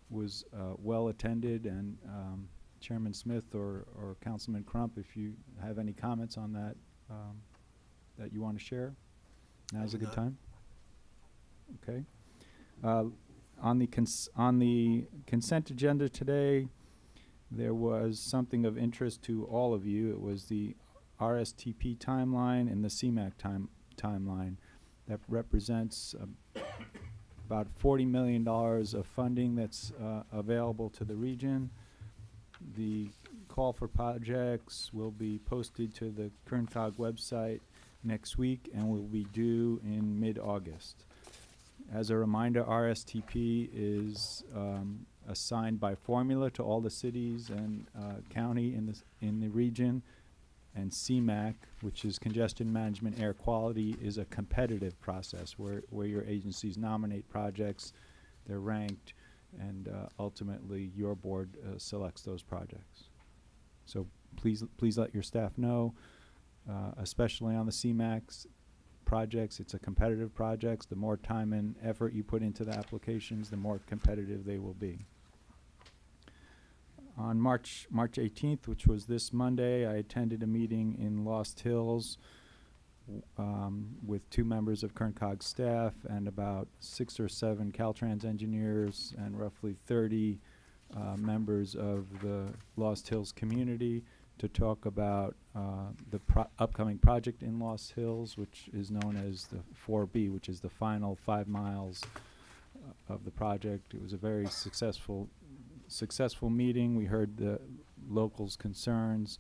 Was uh, well attended, and um, Chairman Smith or, or Councilman Crump, if you have any comments on that um, that you want to share, now's a good time. Okay. Uh, on the on the consent agenda today, there was something of interest to all of you. It was the RSTP timeline and the CMAQ time timeline that represents uh, about $40 million of funding that's uh, available to the region. The call for projects will be posted to the KernCog website next week and will be due in mid-August. As a reminder, RSTP is um, assigned by formula to all the cities and uh, county in the, in the region. And CMAQ, which is Congestion Management Air Quality, is a competitive process where, where your agencies nominate projects, they're ranked, and uh, ultimately your board uh, selects those projects. So please, please let your staff know, uh, especially on the CMAX projects, it's a competitive projects. The more time and effort you put into the applications, the more competitive they will be. On March, March 18th, which was this Monday, I attended a meeting in Lost Hills um, with two members of KernCog staff and about six or seven Caltrans engineers and roughly 30 uh, members of the Lost Hills community to talk about uh, the pro- upcoming project in Lost Hills, which is known as the 4B, which is the final five miles uh, of the project. It was a very successful successful meeting. We heard the locals' concerns.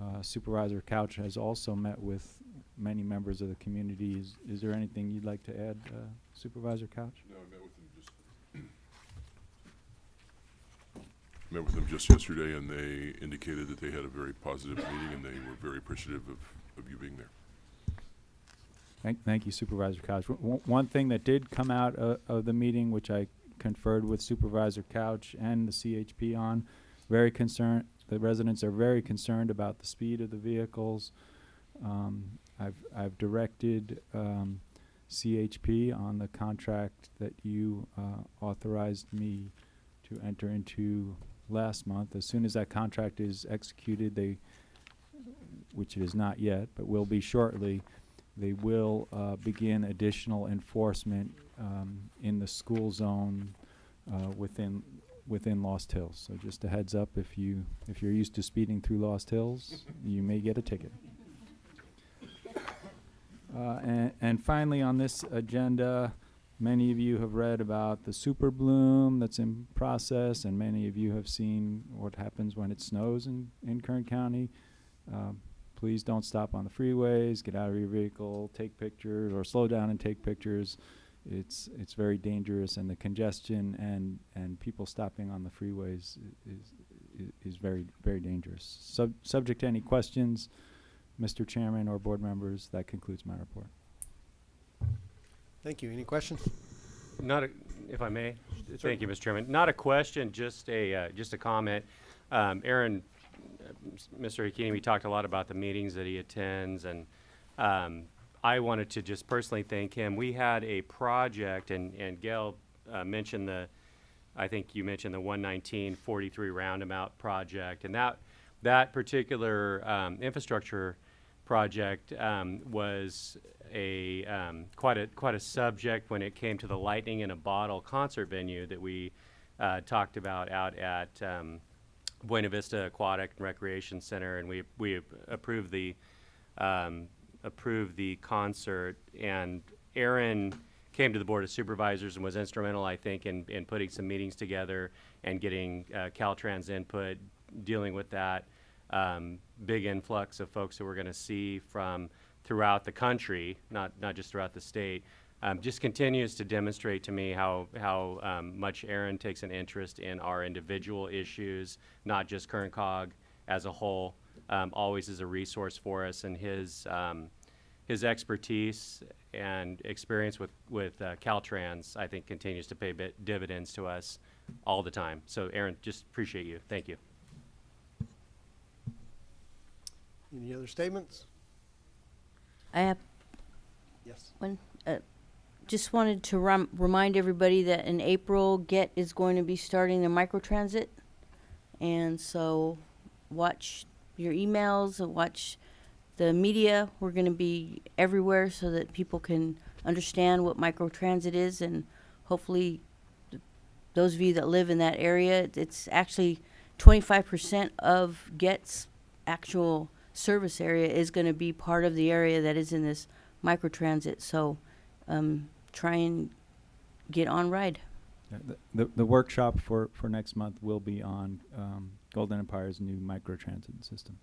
Uh, Supervisor Couch has also met with many members of the community. Is, is there anything you'd like to add, uh, Supervisor Couch? No, I met with them just, met with them just yesterday, and they indicated that they had a very positive meeting, and they were very appreciative of, of you being there. Thank, thank you Supervisor Couch. W- One thing that did come out of, of the meeting, which I conferred with Supervisor Couch and the CHP on, very concerned, the residents are very concerned about the speed of the vehicles. Um, I've, I've directed, um, CHP on the contract that you, uh, authorized me to enter into last month. As soon as that contract is executed, they, which it is not yet, but will be shortly, they will uh, begin additional enforcement um, in the school zone uh, within within Lost Hills. So just a heads up, if you if you're used to speeding through Lost Hills, you may get a ticket. Uh, and, and finally, on this agenda, many of you have read about the super bloom that's in process, and many of you have seen what happens when it snows in, in Kern County. Um, please don't stop on the freeways, get out of your vehicle, take pictures, or slow down and take pictures. It's, it's very dangerous, and the congestion and, and people stopping on the freeways is, is, is very, very dangerous. Sub, subject to any questions, Mr. Chairman or board members, that concludes my report. Thank you. Any questions? Not a, if I may, thank you, Mr. Chairman. Not a question, just a, uh, just a comment. Um, Aaron, uh, Mr. Hakimi, we talked a lot about the meetings that he attends, and, um, I wanted to just personally thank him. We had a project, and, and Gail, uh, mentioned the, I think you mentioned the one nineteen forty-three roundabout project, and that, that particular, um, infrastructure project, um, was a, um, quite a, quite a subject when it came to the Lightning in a Bottle concert venue that we, uh, talked about out at, um, Buena Vista Aquatic and Recreation Center, and we, we approved the, approved the concert, and Aaron came to the Board of Supervisors and was instrumental, I think, in, in putting some meetings together and getting, uh, Caltrans input, dealing with that, um, big influx of folks that we're gonna see from throughout the country, not, not just throughout the state, um, just continues to demonstrate to me how, how, um, much Aaron takes an interest in our individual issues, not just Kern Cog as a whole, um, always is a resource for us, and his, um, his expertise and experience with, with, uh, Caltrans, I think, continues to pay bit dividends to us all the time. So Aaron, just appreciate you. Thank you. Any other statements? I have Yes. one. Uh, just wanted to rem- remind everybody that in April, Get is going to be starting the microtransit, and so watch your emails and watch the media. We're going to be everywhere so that people can understand what microtransit is, and hopefully, th- those of you that live in that area, it's actually 25% of Get's actual service area is going to be part of the area that is in this microtransit. So um, try and get on ride. The- The, the workshop for, for next month will be on um, Golden Empire's new microtransit system.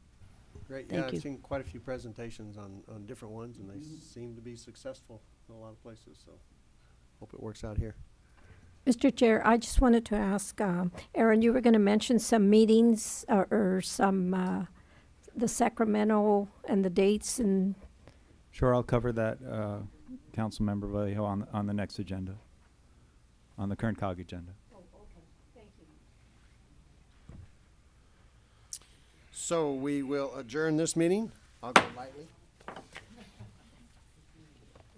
Great. Thank Yeah, you. I've seen quite a few presentations on, on different ones, and they seem to be successful in a lot of places, so hope it works out here. Mr. Chair, I just wanted to ask, um, Aaron, you were going to mention some meetings or, or some, uh, the Sacramento and the dates and Sure, I'll cover that, uh, Councilmember Vallejo, on, on the next agenda, on the Kern COG agenda. So we will adjourn this meeting. I'll go lightly.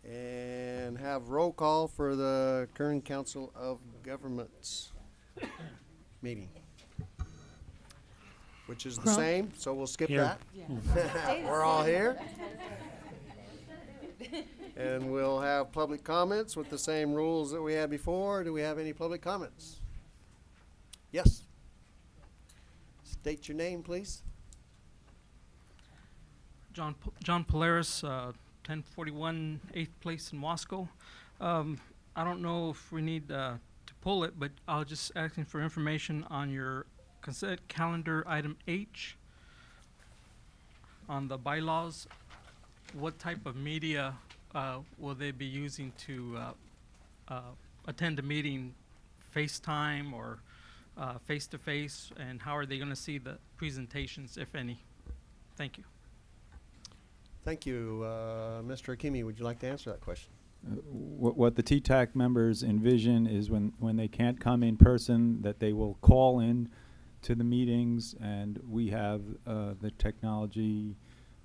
And have roll call for the Kern Council of Governments meeting. Which is the Crump. same, so we'll skip Here. that. We're all here. And we'll have public comments with the same rules that we had before. Do we have any public comments? Yes. State your name, please. John, P- John Polaris, uh, 1041 8th Place in Wasco. Um, I don't know if we need uh, to pull it, but I'll just asking for information on your consent calendar item H on the bylaws. What type of media uh, will they be using to uh, uh, attend a meeting, FaceTime or uh, face-to-face, and how are they going to see the presentations, if any? Thank you. Thank you. Uh, Mr. Hakimi, would you like to answer that question? Uh, What, what the T-TAC members envision is when, when they can't come in person, that they will call in to the meetings, and we have uh, the technology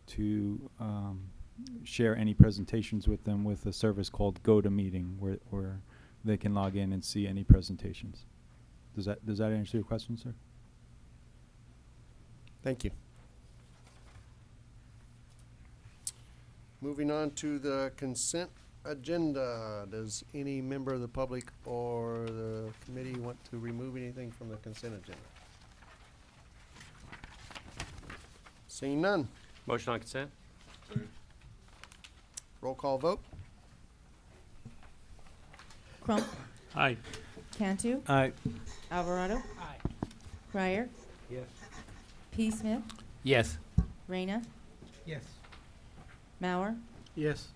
to um, share any presentations with them with a service called GoToMeeting, where, where they can log in and see any presentations. Does that, does that answer your question, sir? Thank you. Moving on to the consent agenda. Does any member of the public or the committee want to remove anything from the consent agenda? Seeing none. Motion on consent? Roll call vote. Crump. Aye. Cantu. Aye. Alvarado. Aye. Crier. Yes. P. Smith. Yes. Reyna. Yes. Mauer. Yes.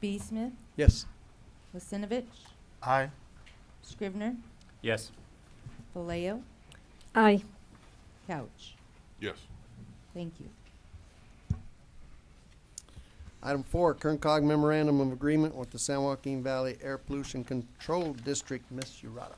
B. Smith. Yes. Lissinovich. Aye. Scrivner. Yes. Vallejo. Aye. Couch. Yes. Thank you. Item four, Kern COG Memorandum of Agreement with the San Joaquin Valley Air Pollution Control District, Ms. Urata.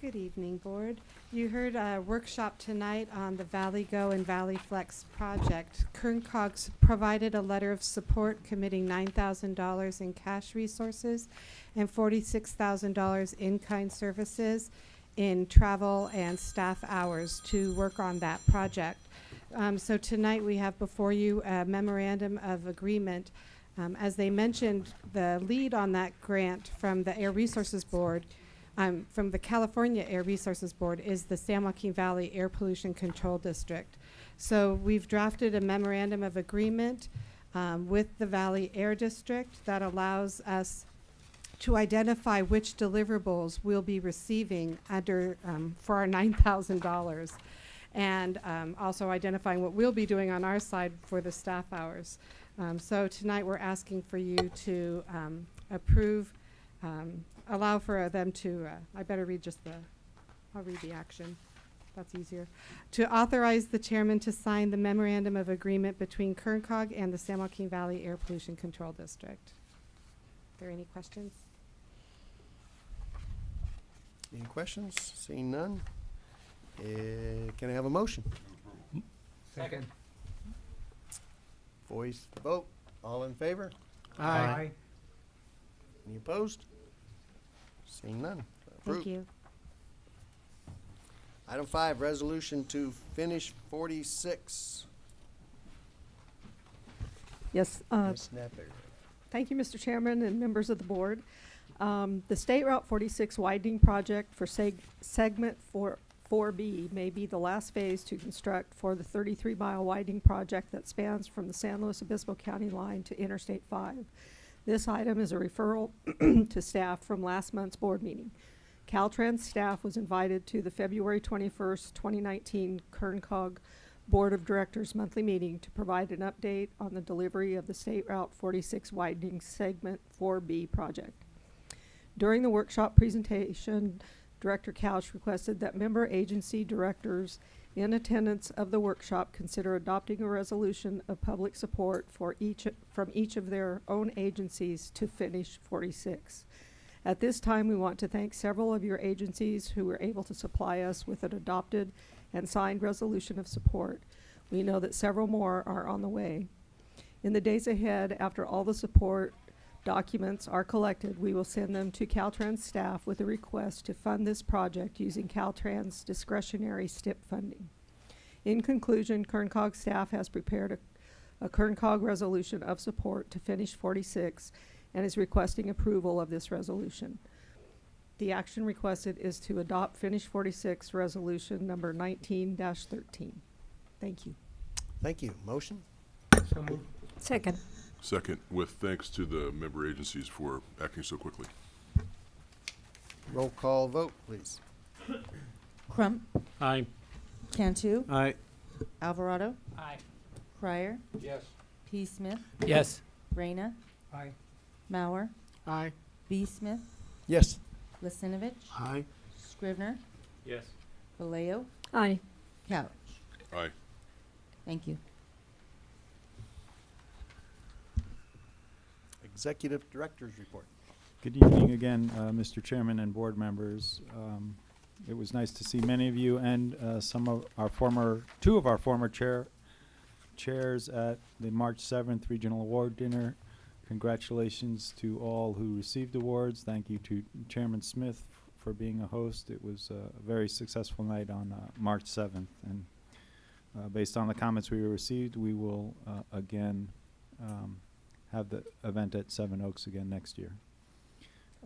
Good evening, Board. You heard a workshop tonight on the Valley Go and Valley Flex project. Kern COGs provided a letter of support committing nine thousand dollars in cash resources and forty-six thousand dollars in-kind services in travel and staff hours to work on that project. Um, so tonight we have before you a memorandum of agreement. Um, as they mentioned, the lead on that grant from the Air Resources Board um, from the California Air Resources Board is the San Joaquin Valley Air Pollution Control District. So we've drafted a memorandum of agreement um, with the Valley Air District that allows us to identify which deliverables we'll be receiving under um, for our nine thousand dollars, and um, also identifying what we'll be doing on our side for the staff hours. Um, so tonight we're asking for you to um, approve, um, allow for them to. Uh, I better read just the. I'll read the action. That's easier. To authorize the chairman to sign the memorandum of agreement between Kern COG and the San Joaquin Valley Air Pollution Control District. Are there any questions? Any questions? Seeing none. Uh, can I have a motion? Second. Voice vote. All in favor? Aye. Any opposed? Seeing none. Thank you. Item five, resolution to finish forty-six. Yes, uh, Ms. Napier. thank you, Mr. Chairman and members of the board. Um, the State Route 46 widening project for seg- segment four, 4B may be the last phase to construct for the 33-mile widening project that spans from the San Luis Obispo County line to Interstate 5. This item is a referral to staff from last month's board meeting. Caltrans staff was invited to the February 21st, 2019 Kern COG Board of Directors monthly meeting to provide an update on the delivery of the State Route 46 widening segment 4B project. During the workshop presentation, Director Couch requested that member agency directors in attendance of the workshop consider adopting a resolution of public support for each, from each of their own agencies to finish 46. At this time, we want to thank several of your agencies who were able to supply us with an adopted and signed resolution of support. We know that several more are on the way. In the days ahead, after all the support documents are collected, we will send them to Caltrans staff with a request to fund this project using Caltrans discretionary STIP funding. In conclusion, Kern COG staff has prepared a, a Kern COG resolution of support to finish 46 and is requesting approval of this resolution. The action requested is to adopt Finish 46 Resolution Number 19-13. Thank you. Thank you. Motion? So moved. Second. Second, with thanks to the member agencies for acting so quickly. Roll call vote, please. Crump. Aye. Cantu. Aye. Alvarado. Aye. Crier. Yes. P. Smith. Yes. Reyna. Aye. Mauer. Aye. B. Smith. Yes. Lissinovich. Aye. Scrivner. Yes. Vallejo. Aye. Couch. Aye. Thank you. Executive Director's Report. Good evening again, uh, Mr. Chairman and board members. Um, It was nice to see many of you and uh, some of our former, two of our former chair, chairs at the March 7th Regional Award Dinner. Congratulations to all who received awards. Thank you to Chairman Smith for being a host. It was a very successful night on uh, March 7th. And uh, based on the comments we received, we will uh, again um, have the event at Seven Oaks again next year.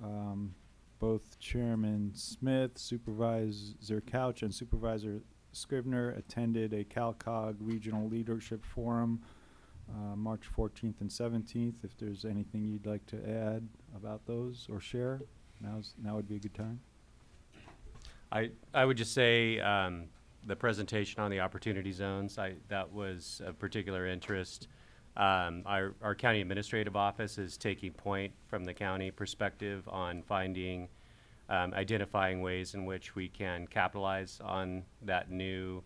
Um, both Chairman Smith, Supervisor Couch, and Supervisor Scrivner attended a CalCOG Regional Leadership Forum uh, March 14th and 17th. If there's anything you'd like to add about those or share, now's now would be a good time. I, I would just say, um, the presentation on the opportunity zones, I, that was of particular interest. Um, our, our county administrative office is taking point from the county perspective on finding, um, identifying ways in which we can capitalize on that new,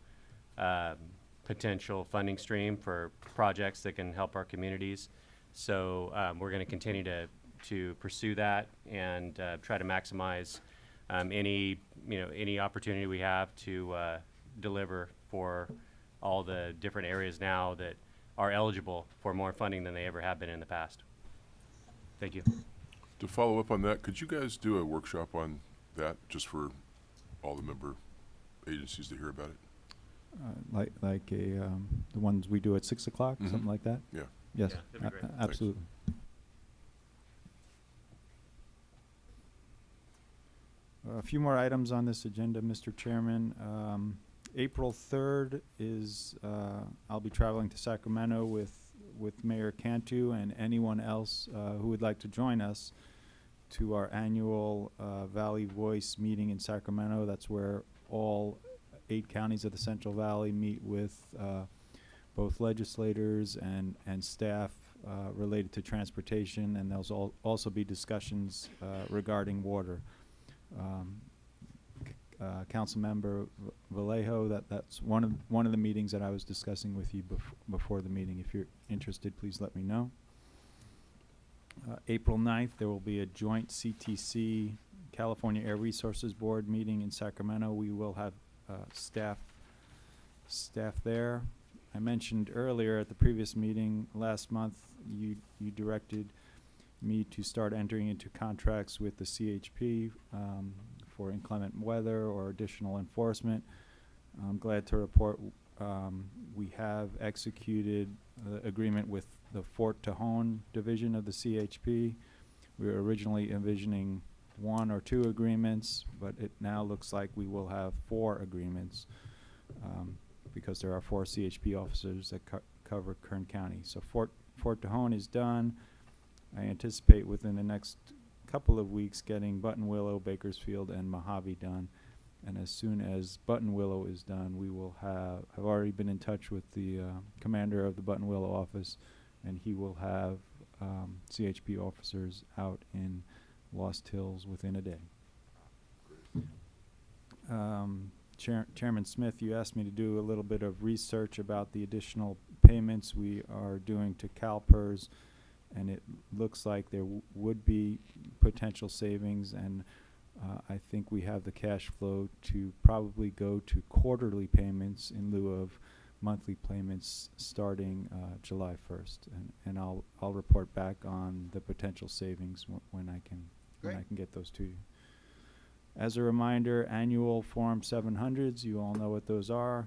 um, potential funding stream for projects that can help our communities. So, um, we're gonna continue to, to pursue that and, uh, try to maximize, um, any, you know, any opportunity we have to, uh, deliver for all the different areas now that are eligible for more funding than they ever have been in the past. Thank you. To follow up on that, could you guys do a workshop on that, just for all the member agencies to hear about it? Uh, Like, like a, um, the ones we do at 6 o'clock, Mhm. something like that? Yeah. Yes, Yeah, that'd be a- great. a- Thanks. absolutely. A few more items on this agenda, Mr. Chairman. Um, April 3rd is, uh, I'll be traveling to Sacramento with, with Mayor Cantu and anyone else uh, who would like to join us to our annual uh, Valley Voice meeting in Sacramento. That's where all eight counties of the Central Valley meet with uh, both legislators and, and staff uh, related to transportation, and there'll al- also be discussions uh, regarding water. Um, uh, Councilmember Vallejo, that, that's one of, one of the meetings that I was discussing with you bef- before the meeting. If you're interested, please let me know. Uh, April 9th, there will be a joint CTC California Air Resources Board meeting in Sacramento. We will have uh, staff, staff there. I mentioned earlier at the previous meeting last month, you, you directed me to start entering into contracts with the CHP um, for inclement weather or additional enforcement. I'm glad to report um, we have executed the agreement with the Fort Tejon division of the CHP. We were originally envisioning one or two agreements, but it now looks like we will have four agreements um, because there are four CHP officers that co- cover Kern County. So Fort, Fort Tejon is done. I anticipate within the next couple of weeks getting Buttonwillow, Bakersfield, and Mojave done. And as soon as Buttonwillow is done, we will have, I've already been in touch with the uh, commander of the Buttonwillow office, and he will have um, CHP officers out in Lost Hills within a day. Um, Chair- Chairman Smith, you asked me to do a little bit of research about the additional payments we are doing to CalPERS, and it looks like there w- would be potential savings, and uh, I think we have the cash flow to probably go to quarterly payments in lieu of monthly payments starting uh, July 1st. And, and I'll, I'll report back on the potential savings wh- when I can, when I can get those to you. As a reminder, annual Form 700s, you all know what those are,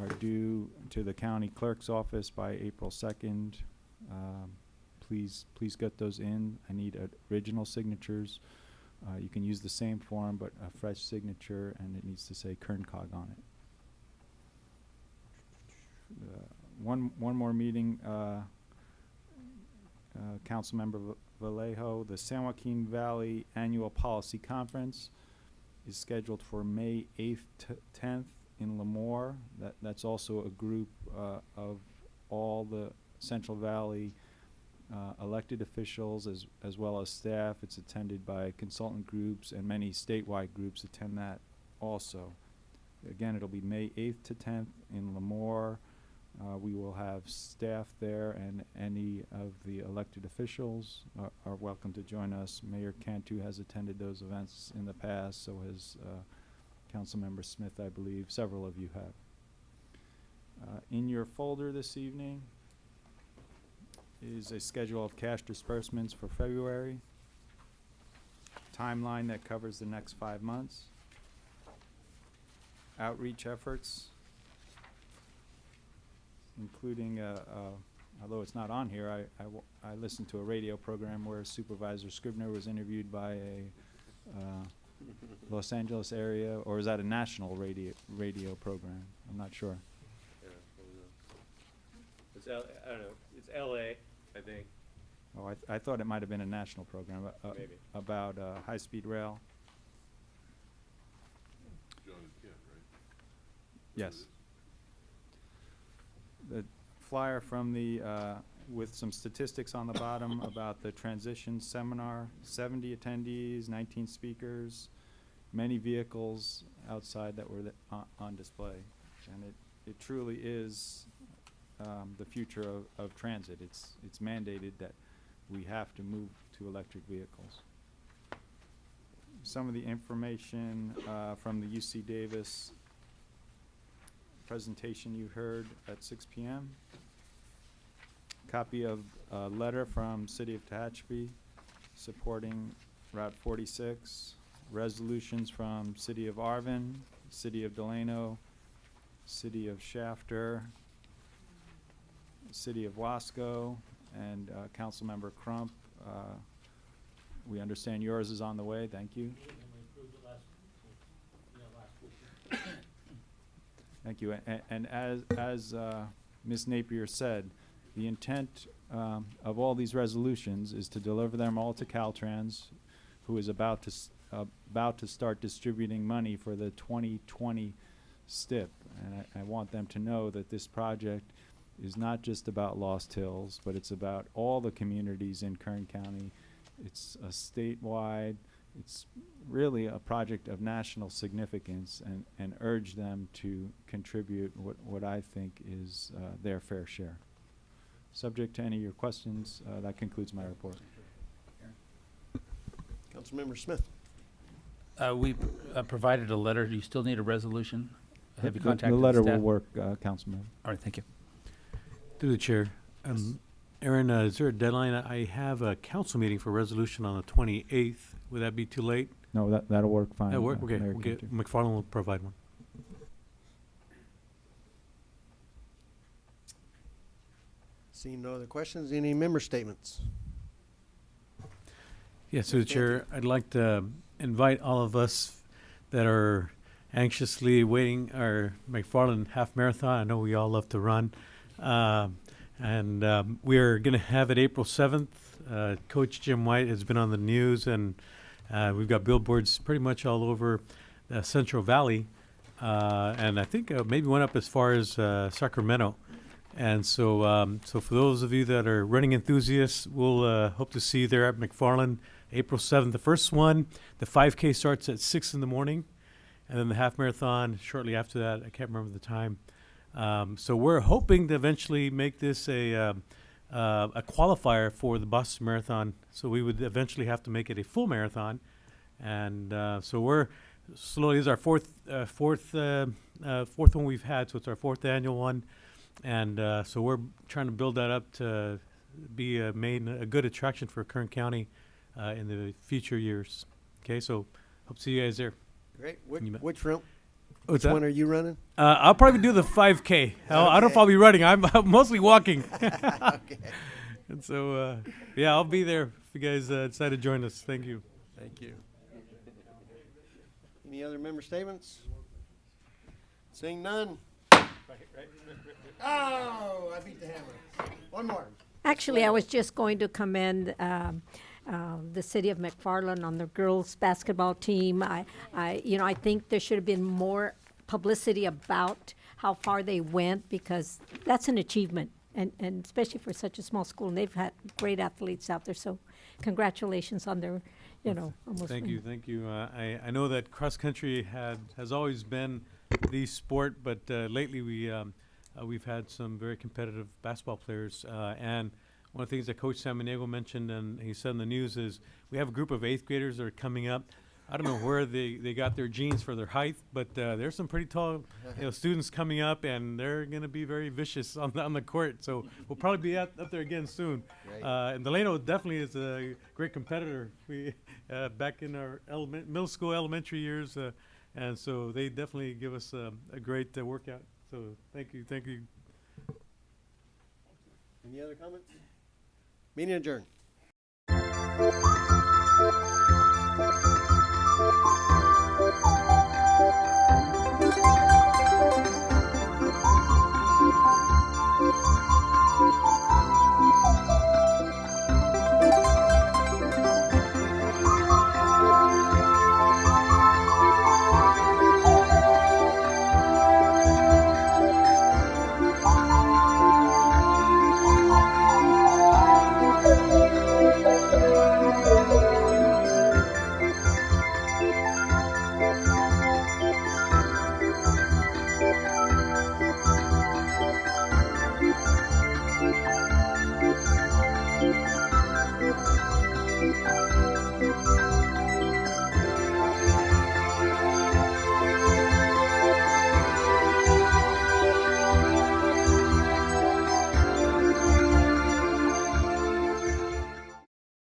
are due to the county clerk's office by April 2nd. Um, Please, please get those in. I need uh, original signatures. Uh, You can use the same form, but a fresh signature, and it needs to say Kern COG on it. Uh, One, one more meeting, uh, uh, Councilmember Va- Vallejo, the San Joaquin Valley Annual Policy Conference is scheduled for May eighth to tenth in Lemoore. That, that's also a group, uh, of all the Central Valley, uh, elected officials as, as well as staff. It's attended by consultant groups and many statewide groups attend that also. Again, it'll be May eighth to tenth in Lemoore. Uh, we will have staff there and any of the elected officials are, are welcome to join us. Mayor Cantu has attended those events in the past, so has uh, Councilmember Smith, I believe. Several of you have. Uh, in your folder this evening is a schedule of cash disbursements for February, timeline that covers the next five months, outreach efforts, including, uh, uh, although it's not on here, I, I listened to a radio program where Supervisor Scrivner was interviewed by a uh, Los Angeles area, or is that a national radio, radio program? I'm not sure. L, I don't know, it's LA, I think. Oh, I, th- I thought it might have been a national program, uh, uh, Maybe. about, uh, high-speed rail. John and Ken, right? Yes. The flyer from the, uh, with some statistics on the bottom about the transition seminar, seventy attendees, nineteen speakers, many vehicles outside that were th- on, on display. And it, it truly is, um, the future of, of transit. It's, it's mandated that we have to move to electric vehicles. Some of the information, uh, from the UC Davis presentation you heard at six P M. Copy of a letter from City of Tehachapi supporting Route forty-six. Resolutions from City of Arvin, City of Delano, City of Shafter, City of Wasco, and uh, Councilmember Crump. Uh, We understand yours is on the way, thank you. Thank you. A- And as, as uh, Ms. Napier said, the intent um, of all these resolutions is to deliver them all to Caltrans, who is about to, about to start distributing money for the 2020 STIP. And I, I want them to know that this project is not just about Lost Hills, but it's about all the communities in Kern County. It's a statewide, it's really a project of national significance and, and urge them to contribute what, what I think is uh, their fair share. Subject to any of your questions, uh, that concludes my report. Councilmember Smith. Uh, we uh, provided a letter. Do you still need a resolution? Have you The- contacted The the letter will work, uh, Councilman. All right, thank you. Through the chair. Um, Aaron, uh, is there a deadline? I have a council meeting for resolution on the twenty-eighth. Would that be too late? No, that, that'll work fine. That'll work? uh, Okay, Mayor we'll get, Cantu. McFarland will provide one. Seeing no other questions, any member statements? Yes, through the chair, I'd like to invite all of us that are anxiously waiting our McFarland Half Marathon. I know we all love to run. Um, and um, we're going to have it April 7th. Uh, Coach Jim White has been on the news, and uh, we've got billboards pretty much all over the Central Valley. Uh, and I think uh, maybe one up as far as uh, Sacramento. And so, um, so for those of you that are running enthusiasts, we'll uh, hope to see you there at McFarland, April seventh. The first one, the 5K starts at six in the morning, and then the half marathon shortly after that. I can't remember the time. Um, so we're hoping to eventually make this a um, uh, a qualifier for the Boston Marathon. So we would eventually have to make it a full marathon, and uh, so we're slowly. This is our fourth uh, fourth uh, uh, fourth one we've had. So it's our fourth annual one and uh, so we're trying to build that up to be a main a good attraction for Kern County uh, in the future years. Okay, so hope to see you guys there. Great. Which, which route? What's Which that? one are you running? Uh, I'll probably do the 5K. I'll, I don't know if I'll be running. I'm, I'm mostly walking. Okay. And so, uh, yeah, I'll be there if you guys uh, decide to join us. Thank you. Thank you. Any other member statements? Seeing none. Oh, I beat the hammer. One more. Actually, I was just going to commend um, uh, the city of McFarland on the girls' basketball team. I, I, you know, I think there should have been more publicity about how far they went because that's an achievement, and, and especially for such a small school. And they've had great athletes out there, so congratulations on their, you know, almost. Thank you, thank you. Uh, I, I know that cross country had has always been the sport, but uh, lately we um, uh, we've had some very competitive basketball players. Uh, and one of the things that Coach Samaniego mentioned and he said in the news is we have a group of eighth graders that are coming up. I don't know where they, they got their genes for their height, but uh, there's some pretty tall you know, students coming up, and they're going to be very vicious on the, on the court. So we'll probably be up, up there again soon. Great. Uh, and Delano definitely is a great competitor. We uh, back in our element, middle school, elementary years, uh, and so they definitely give us uh, a great uh, workout. So thank you, thank you. Any other comments? Meeting adjourned.